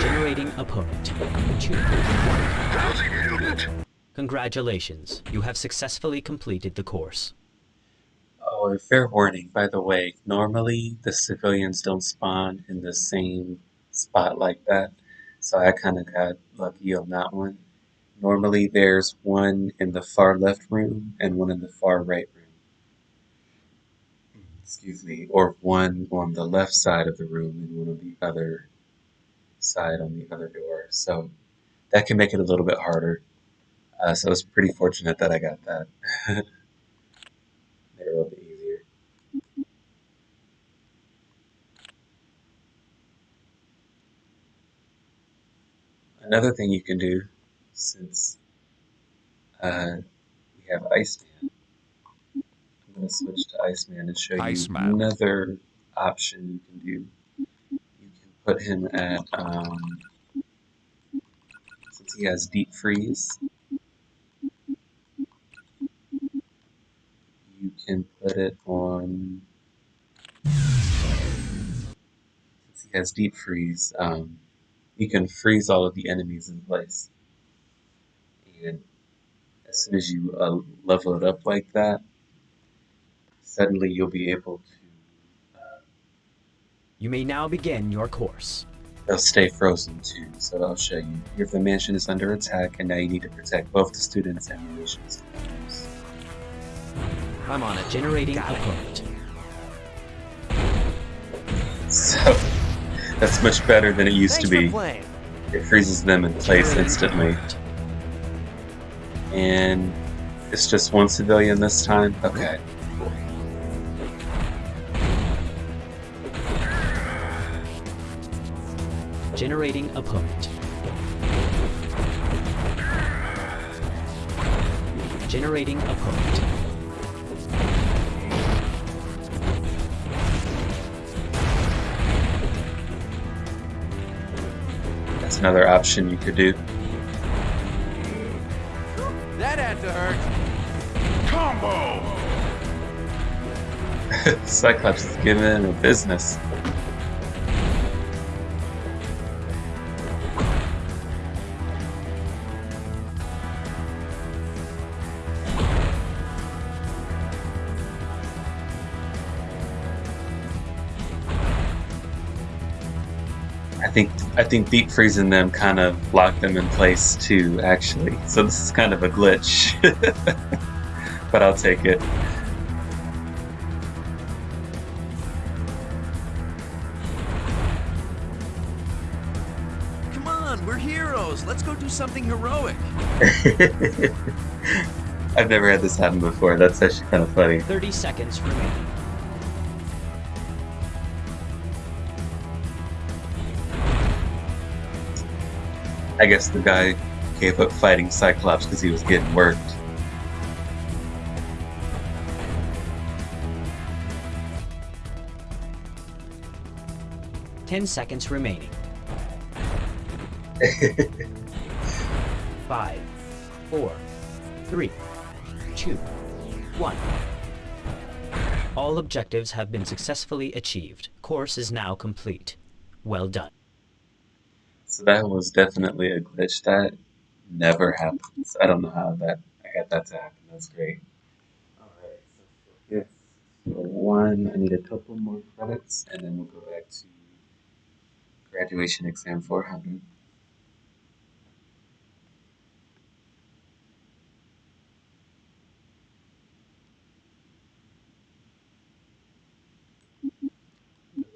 generating opponent. 2, 1. Congratulations, you have successfully completed the course. Oh, fair warning, by the way, normally the civilians don't spawn in the same spot like that, so I kind of got lucky on that one. Normally there's one in the far left room and one in the far right room. Excuse me, or one on the left side of the room and one on the other side on the other door. So that can make it a little bit harder. Uh, so was pretty fortunate that I got that. [LAUGHS] Made it a little bit easier. Another thing you can do, since uh, we have Iceman, I'm going to switch to Iceman and show you Iceman. another option you can do. You can put him at, um, since he has deep freeze, you can put it on, since he has deep freeze, um, you can freeze all of the enemies in place. And as soon as you uh, level it up like that, suddenly you'll be able to You may now begin your course. They'll stay frozen too, so I'll show you. Here the mansion is under attack, and now you need to protect both the students and the nation's students. I'm on it. Generating opponent. So, that's much better than it used Thanks to be. It freezes them in place instantly. opponent. And it's just one civilian this time? Okay. Generating opponent. Generating opponent. That's another option you could do. Combo! [LAUGHS] Cyclops is giving him a business. I think I think deep freezing them kind of locked them in place too, actually. So this is kind of a glitch, [LAUGHS] but I'll take it. Come on, we're heroes. Let's go do something heroic. [LAUGHS] I've never had this happen before. That's actually kind of funny. 30 seconds remaining. I guess the guy gave up fighting Cyclops because he was getting worked. Ten seconds remaining. [LAUGHS] Five, four, three, two, one. All objectives have been successfully achieved. Course is now complete. Well done. So that was definitely a glitch that never happens. I don't know how that I got that to happen. That's great. Alright, so for this, for one, I need a couple more credits, and then we'll go back to graduation exam 400.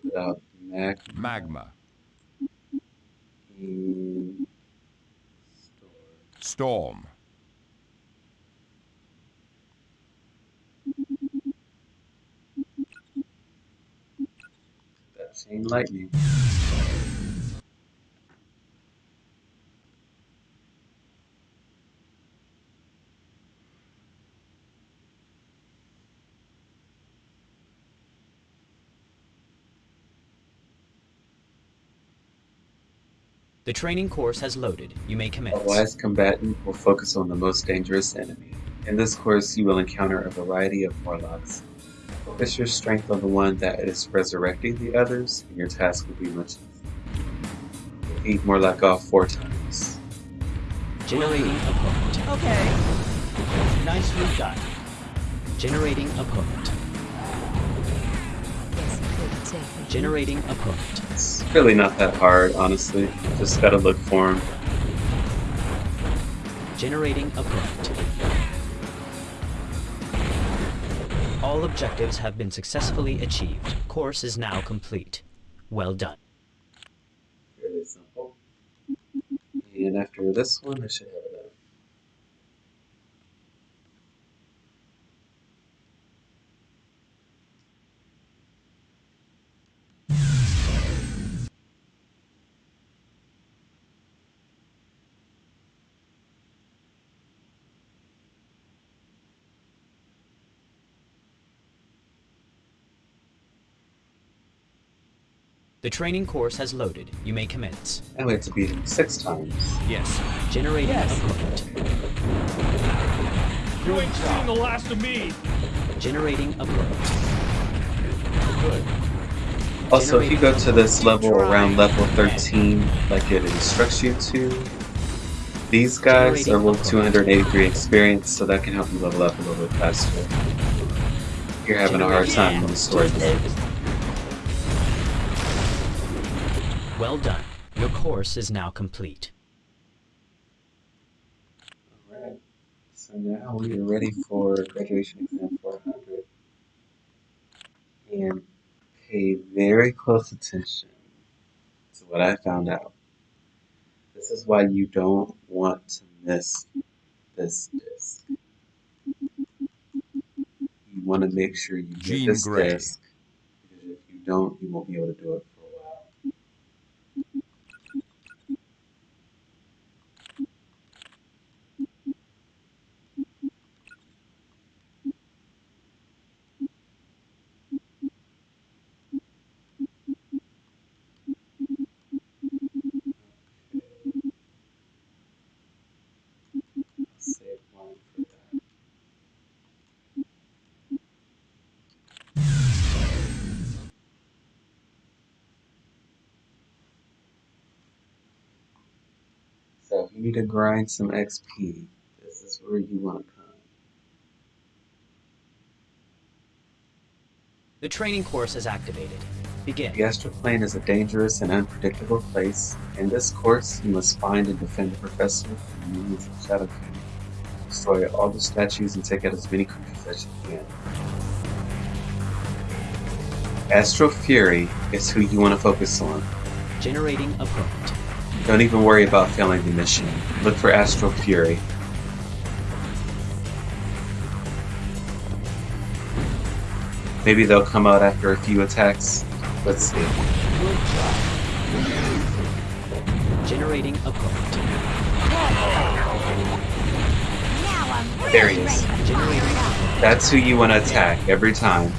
Put out mag Magma. and Storm. that chain lightning. The training course has loaded. You may commence. A commence. wise combatant will focus on the most dangerous enemy. In this course, you will encounter a variety of Morlocks. Focus your strength on the one that is resurrecting the others, and your task will be much easier. Repeat Morlock off four times. Generating opponent. Okay. Nicely done. Generating opponent. Generating opponent. Really not that hard, honestly. Just gotta look for him. Generating opponent. All objectives have been successfully achieved. Course is now complete. Well done. Fairly simple. And after this one, I should have The training course has loaded. You may commence. And we have to beat him six times. Yes. Generating Yes. opponent. You ain't seen the last of me. Generating opponent. Good. Also, if you go to this level around level 13, like it instructs you to, these guys are level 283 experience, so that can help you level up a little bit faster. You're having a hard time on the story mode. Well done. Your course is now complete. Alright, so now we are ready for graduation exam 400. And pay very close attention to what I found out. This is why you don't want to miss this disc. You want to make sure you get Jean this Grey. disc, because if you don't, you won't be able to do it you to grind some XP, this is where you want to come. The training course is activated. Begin. The astral plane is a dangerous and unpredictable place. In this course, you must find and defend the professor from the minions of Shadow King. Destroy all the statues and take out as many creatures as you can. Astral Fury is who you want to focus on. Generating opponent. Don't even worry about failing the mission. Look for Astral Fury. Maybe they'll come out after a few attacks. Let's see. Generating opponent. There he is. That's who you want to attack every time.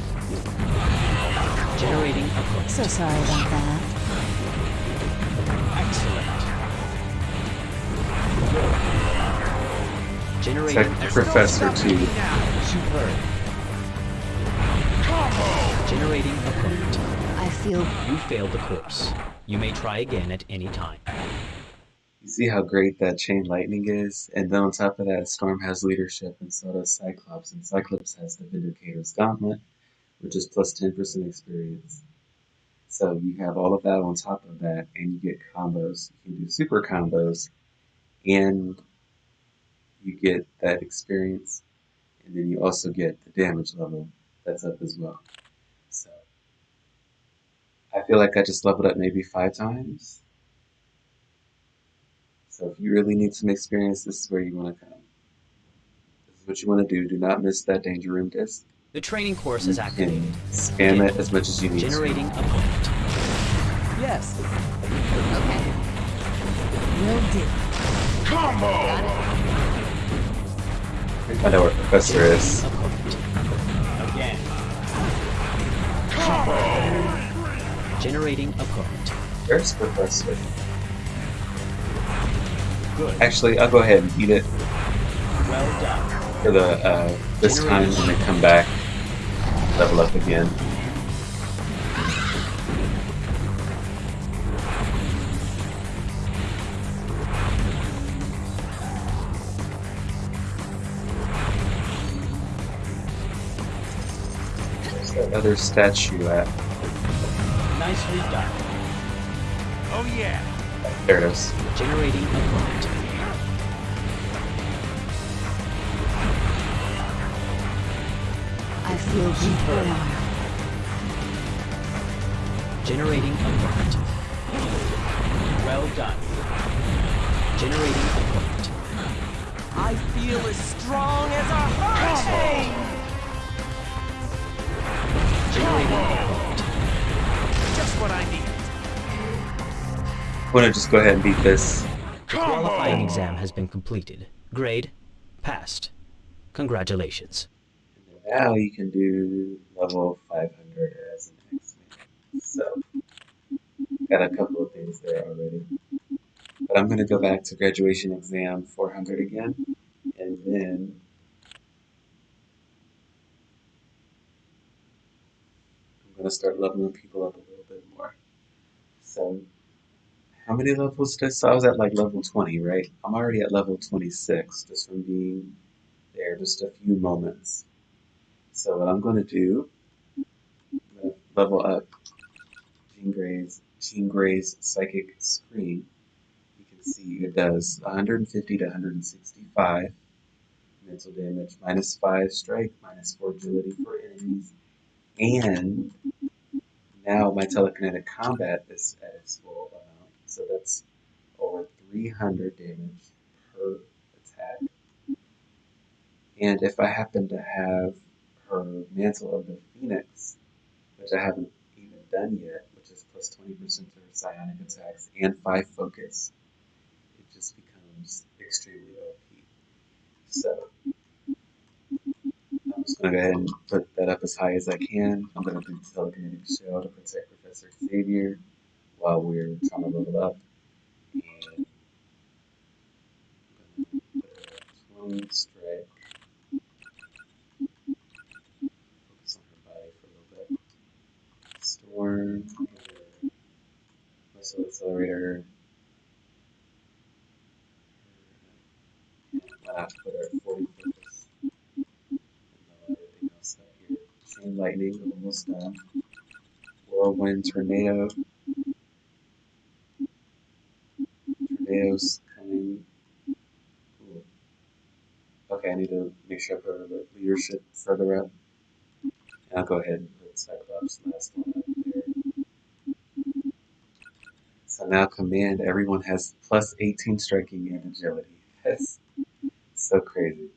Generating opponent. So sorry about that. Excellent. Generating Tech Professor too. Superb. Generating a point. I feel You failed the course. You may try again at any time. You see how great that chain lightning is? And then on top of that, Storm has leadership, and so does Cyclops. And Cyclops has the Vindicator's Gauntlet, which is plus 10% experience. So you have all of that on top of that, and you get combos. You can do super combos, and you get that experience, and then you also get the damage level that's up as well. So I feel like I just leveled up maybe five times. So if you really need some experience, this is where you want to come. This is what you want to do. Do not miss that danger room disc. The training course is activated. And spam it as much as you need. to. Generating a point. Yes. okay. Will do. I know where Professor is. Again. Generating a point. Where's Professor? Good. Actually, I'll go ahead and eat it Well done. for the uh, this time when they come back. Level up again. Other statue at? Nicely done. Oh yeah. There it is. Generating a point. I feel deep. Generating a point. Well done. Generating a point. I feel as strong as a hurricane. Generating a point. Just what I need. I want to just go ahead and beat this. The qualifying exam has been completed. Grade, passed. Congratulations. Now you can do level 500 as an X-Man. So, got a couple of things there already. But I'm going to go back to graduation exam 400 again, and then going to start leveling people up a little bit more. So, how many levels did I? So I was at like level 20, right? I'm already at level 26 just from being there just a few moments. So what I'm going to do, I'm going to level up Jean Grey's, Jean Grey's Psychic Screen. You can see it does 150 to 165 mental damage, minus 5 strike, minus 4 agility for enemies, and now my telekinetic combat is at its full amount, so that's over 300 damage per attack. And if I happen to have her Mantle of the Phoenix, which I haven't even done yet, which is plus 20% to her psionic attacks and 5 focus, it just becomes extremely OP. So, just going to go ahead and put that up as high as I can. I'm going to do telekinetic shell to protect Professor Xavier while we're trying to level up. And I'm 20 strike. Focus on her body for a little bit. Storm. Muscle accelerator. And uh, put her at 40 focus. And lower everything else up Chain lightning, almost done. Whirlwind tornado. Tornadoes coming. Okay, I need to make sure I put the leadership further up. And I'll go ahead and put Cyclops last one up there. So now command, everyone has plus 18 striking and agility. [LAUGHS] That's so crazy.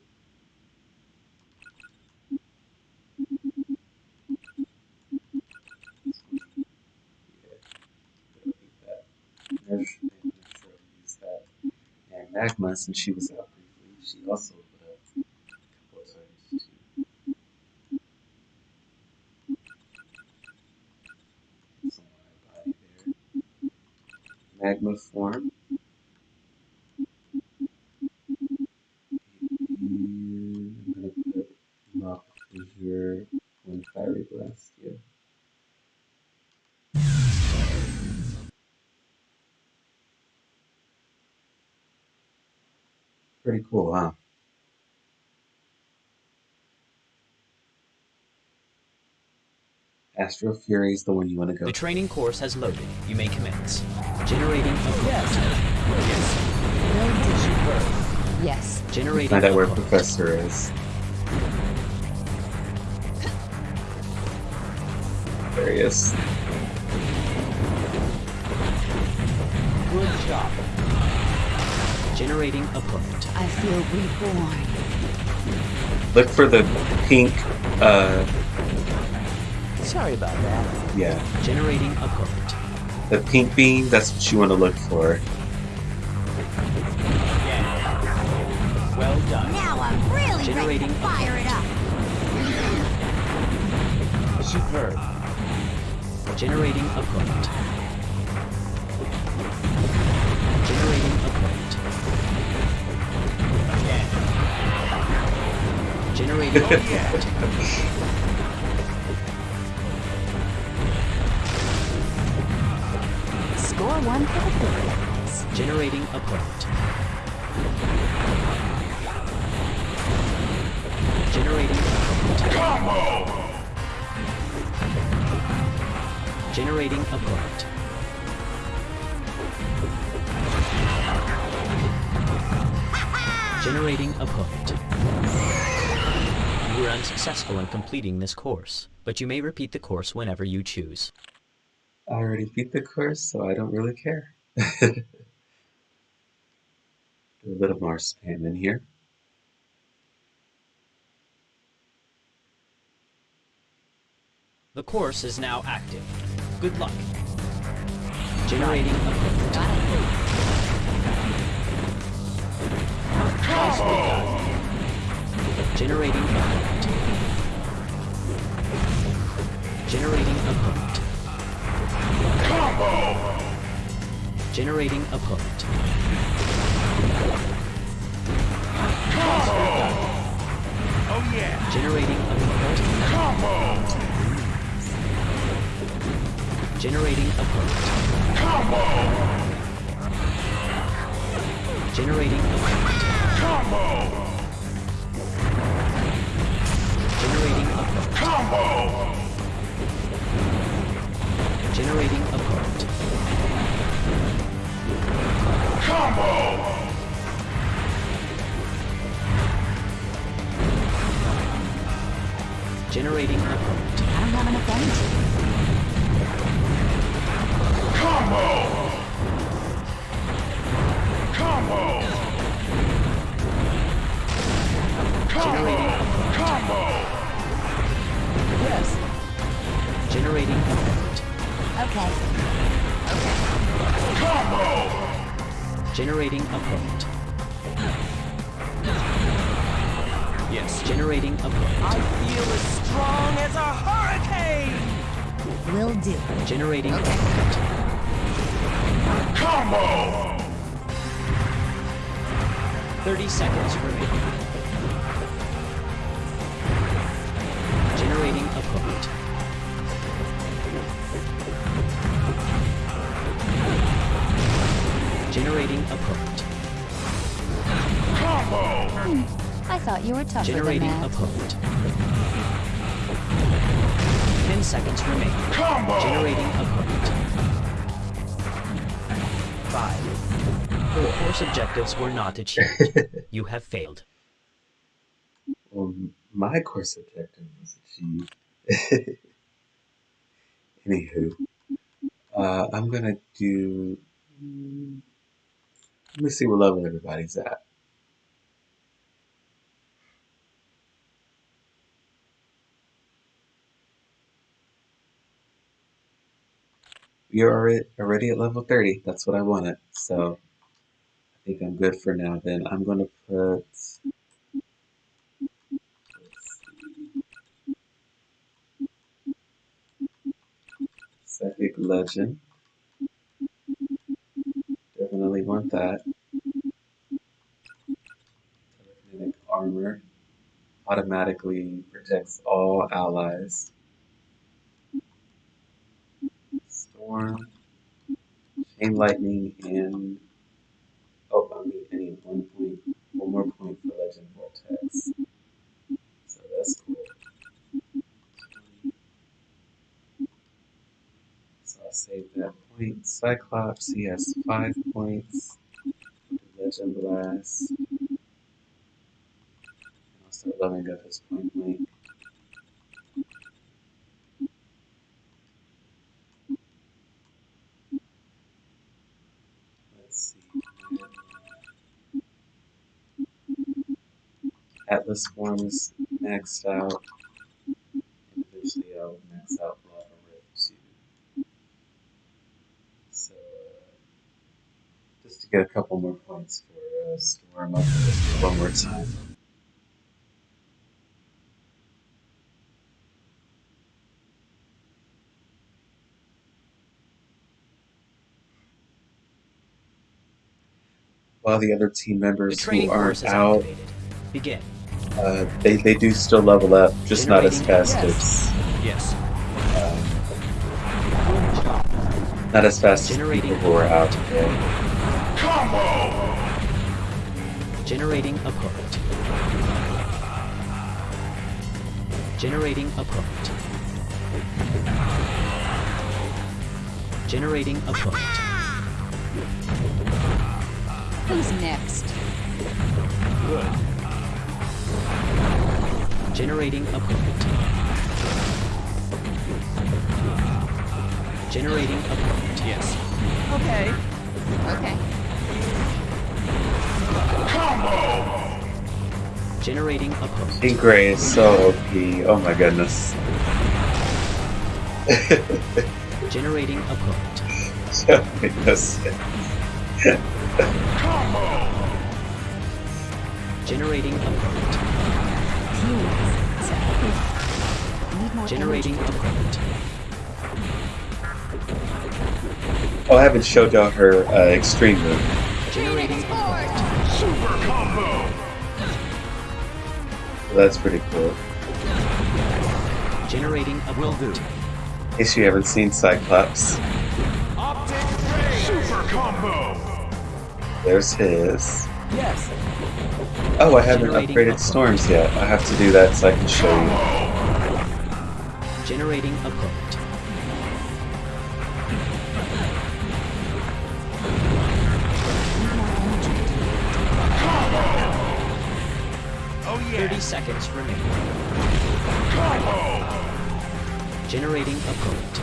and magma, since she was out briefly, she also put up a couple of times too. Somewhere there. Form. I'm going to put fiery blast, yeah. Pretty cool, huh? Astral Fury is the one you want to go. The training course has loaded. You may commence. Generating a yes. Yes. Yes. Generating Find out where. Professor is. There he is. Good job. Generating a point. I feel reborn. Look for the pink, uh, Sorry about that. yeah, Generating a point. the pink beam. That's what you want to look for. Well done. Now I'm really Generating ready to fire it up. Superb. Generating a point. Generating Generating a point. Score one for the Philippines. Generating a point. Generating a point. Generating a point. Generating a point. You were unsuccessful in completing this course, but you may repeat the course whenever you choose. I already beat the course, so I don't really care. Do [LAUGHS] a little more spam in here. The course is now active. Good luck. Generating a point. Nicely done. Generating a point. Generating a point. Generating a. Nicely done. Oh yeah. Generating a point. Generating a point. Generating a point. Generating a point. Generating a point. Generating a point. I don't have enough energy. Generating a point. Yes. Generating a point. Okay. Combo! Generating a point. Yes, generating a point. I feel as strong as a hurricane. Will do. Generating a point. Thirty seconds remaining. Generating a point. Generating a point. I thought you were tougher Generating than a that. point. Ten seconds remain. Combo! Generating a point. Five. Four course objectives were not achieved. [LAUGHS] you have failed. Well, my course objective was achieved. [LAUGHS] Anywho, uh, I'm gonna do. Let me see what level everybody's at. You're already already at level 30. That's what I wanted. So I think I'm good for now. Then I'm gonna put. Psychic Legend. Definitely want that. Telekinetic Armor. Automatically protects all allies. Storm. Chain Lightning and. Oh, I mean, I need one more point. One more Legend Vortex. So that's cool. So I'll save that point. Cyclops, he has five points. Legend Blast. Start leveling up his point link. Let's see. Atlas form is maxed out. Eventually I'll max out Lava Rift too. So, uh, just to get a couple more points for uh, Storm, this one more time. While the other team members who aren't out. Begin. uh, they, they do still level up, just not as fast as Yes. not as fast as people who are out today. Generating a opponent. Generating a opponent. Generating a opponent. Who's next? Good. Generating a opponent. Generating a opponent. Yes. Okay. Okay. Generating opponent. Pink Gray is so OP. Oh my goodness. Generating opponent. so innocent. Generating opponent. Generating opponent. Oh, I haven't showed y'all her uh, extreme move. Generating opponent. That's pretty cool. Generating a will do. In case you haven't seen Cyclops. Super combo. There's his. Yes. Oh, I haven't upgraded storms yet. I have to do that so I can show you. Generating upgrade. 20 seconds remaining. Combo! Generating opponent.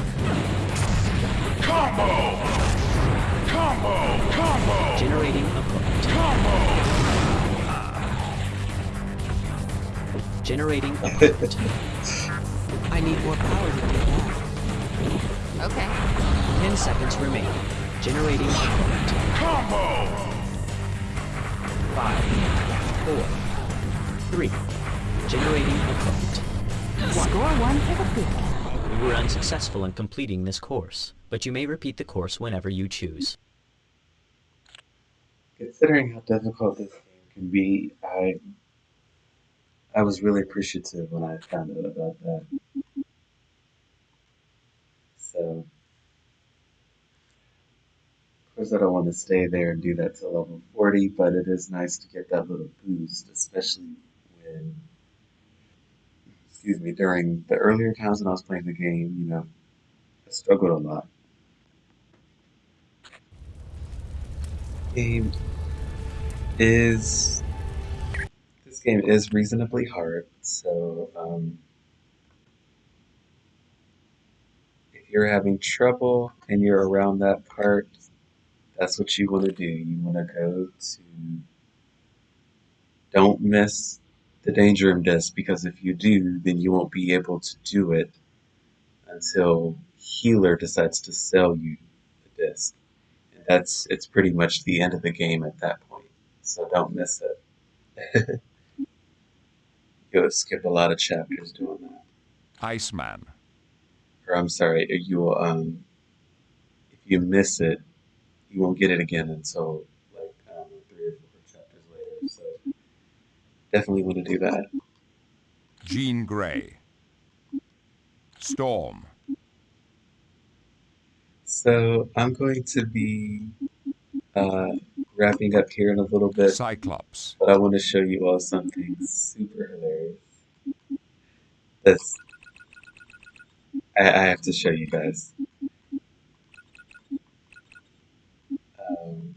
Combo! Combo! Combo! Generating opponent. Combo! Generating opponent. [LAUGHS] I need more power to do that. Okay. 10 seconds remaining. Generating opponent. Combo! Five, four, 3. Generating a opponent. Score one for the big. You were unsuccessful in completing this course, but you may repeat the course whenever you choose. Considering how difficult this game can be, I I was really appreciative when I found out about that. So, of course, I don't want to stay there and do that till level 40, but it is nice to get that little boost, especially when, excuse me, during the earlier times when I was playing the game, you know, I struggled a lot. Game is this game is reasonably hard, so um, if you're having trouble and you're around that part, that's what you want to do. You want to go to don't miss the danger room disc because if you do, then you won't be able to do it until Healer decides to sell you the disc. And that's it's pretty much the end of the game at that point. So don't miss it. [LAUGHS] You'll skip a lot of chapters doing that. Iceman. Or I'm sorry, you'll um if you miss it, you won't get it again until like I don't know, three or four chapters later. So definitely want to do that. Jean Grey. Storm. So I'm going to be uh, wrapping up here in a little bit. Cyclops. But I want to show you all something super hilarious. This. I, I have to show you guys. Um,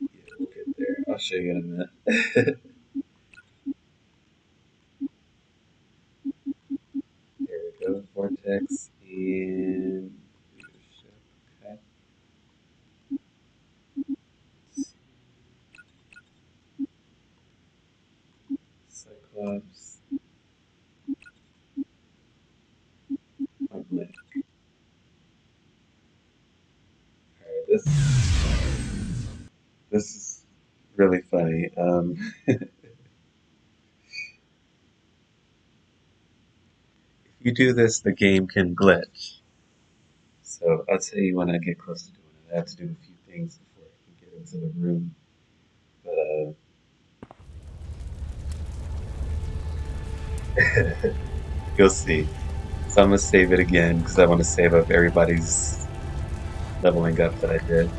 yeah, we'll get there. I'll show you in a minute. there we go, Vortex and leadership. Okay. Cyclops. Point blank. Alright, this this is really funny. Um, if you do this, the game can glitch. So I'll tell you when I get close to doing it. I have to do a few things before I can get into the room. But uh, [LAUGHS] you'll see. So I'm gonna save it again because I want to save up everybody's leveling up that I did.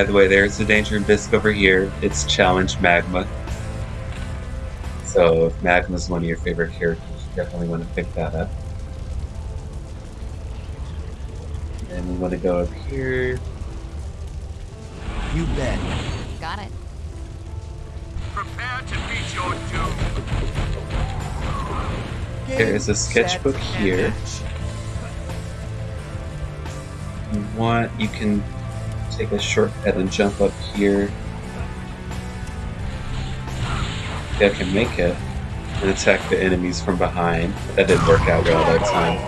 By the way, there's the danger room disc over here. It's challenge magma. So, if magma's one of your favorite characters, you definitely want to pick that up. And we want to go up here. You bet. Got it. Prepare to meet your doom. There is a sketchbook here. you want, you can take a shortcut and jump up here. Yeah, I can make it and attack the enemies from behind. That didn't work out well that time.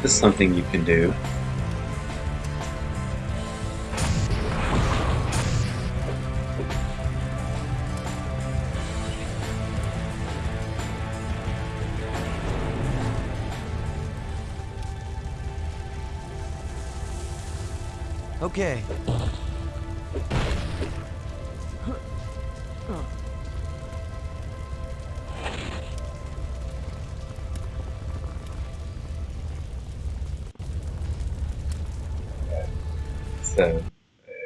This is something you can do. Okay. So,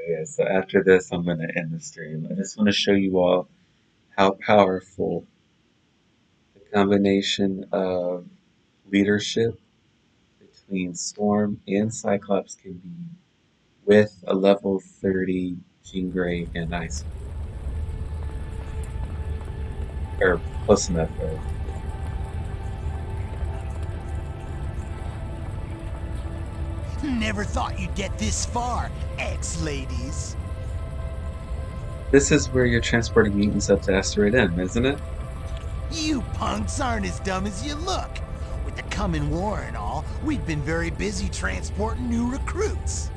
yeah, so after this, I'm going to end the stream. I just want to show you all how powerful the combination of leadership between Storm and Cyclops can be with a level 30 Jean Grey and Ice. Or close enough, though. Never thought you'd get this far, ex-ladies. This is where you're transporting mutants up to Asteroid M, isn't it? You punks aren't as dumb as you look. With the coming war and all, we've been very busy transporting new recruits.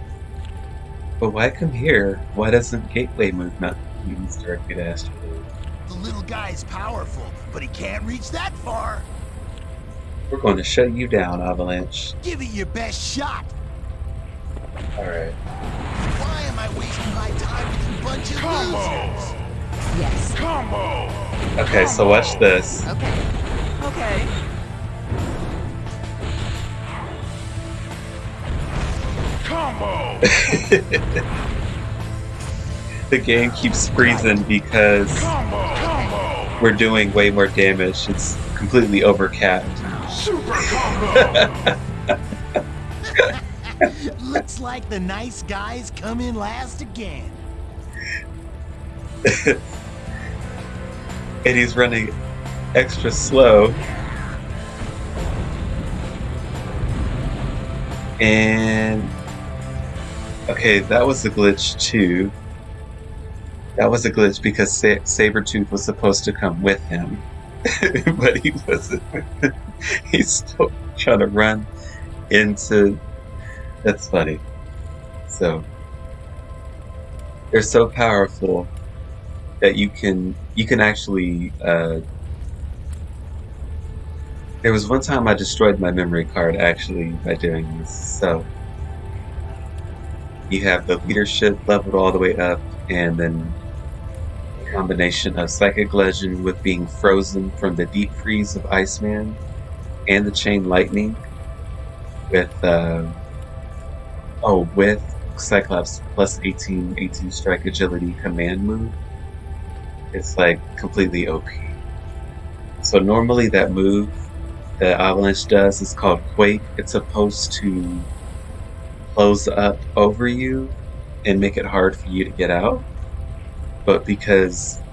But why come here? Why doesn't Gateway move not mutants directly to Asteroid? The little guy's powerful, but he can't reach that far. We're going to shut you down, Avalanche. Give it your best shot. Alright. Why am I wasting my time with you bunch of Combo! losers? Yes. Combo! Okay, so watch this. Okay. Okay. Combo! the game keeps freezing because Combo! Combo! we're doing way more damage. It's completely overcapped. Super [LAUGHS] combo! Looks like the nice guys come in last again. [LAUGHS] and he's running extra slow. And okay, that was a glitch too. That was a glitch because Sa- Sabretooth was supposed to come with him, [LAUGHS] but he wasn't. [LAUGHS] He's still trying to run into. That's funny. So, they're so powerful that you can you can actually uh, there was one time I destroyed my memory card actually by doing this so you have the leadership leveled all the way up and then combination of psychic legend with being frozen from the deep freeze of Iceman and the chain lightning with uh, oh with Cyclops plus 18 18 strike agility command move it's like completely OP. So normally that move that Avalanche does is called Quake. It's supposed to close up over you and make it hard for you to get out. But because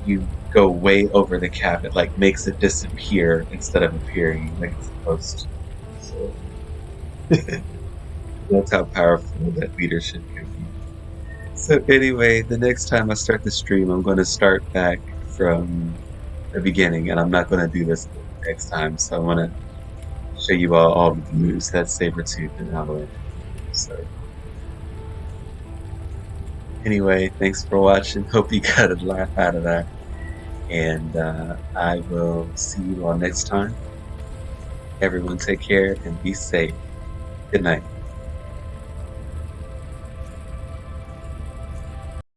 you go way over the cap, it like makes it disappear instead of appearing like it's supposed to. So [LAUGHS] that's how powerful that leadership can be. So anyway, the next time I start the stream, I'm going to start back from the beginning, and I'm not going to do this next time. So I want to show you all all the moves that Sabretooth and Avalanche. So anyway, thanks for watching. Hope you got a laugh out of that, and uh, I will see you all next time. Everyone, take care and be safe. Good night.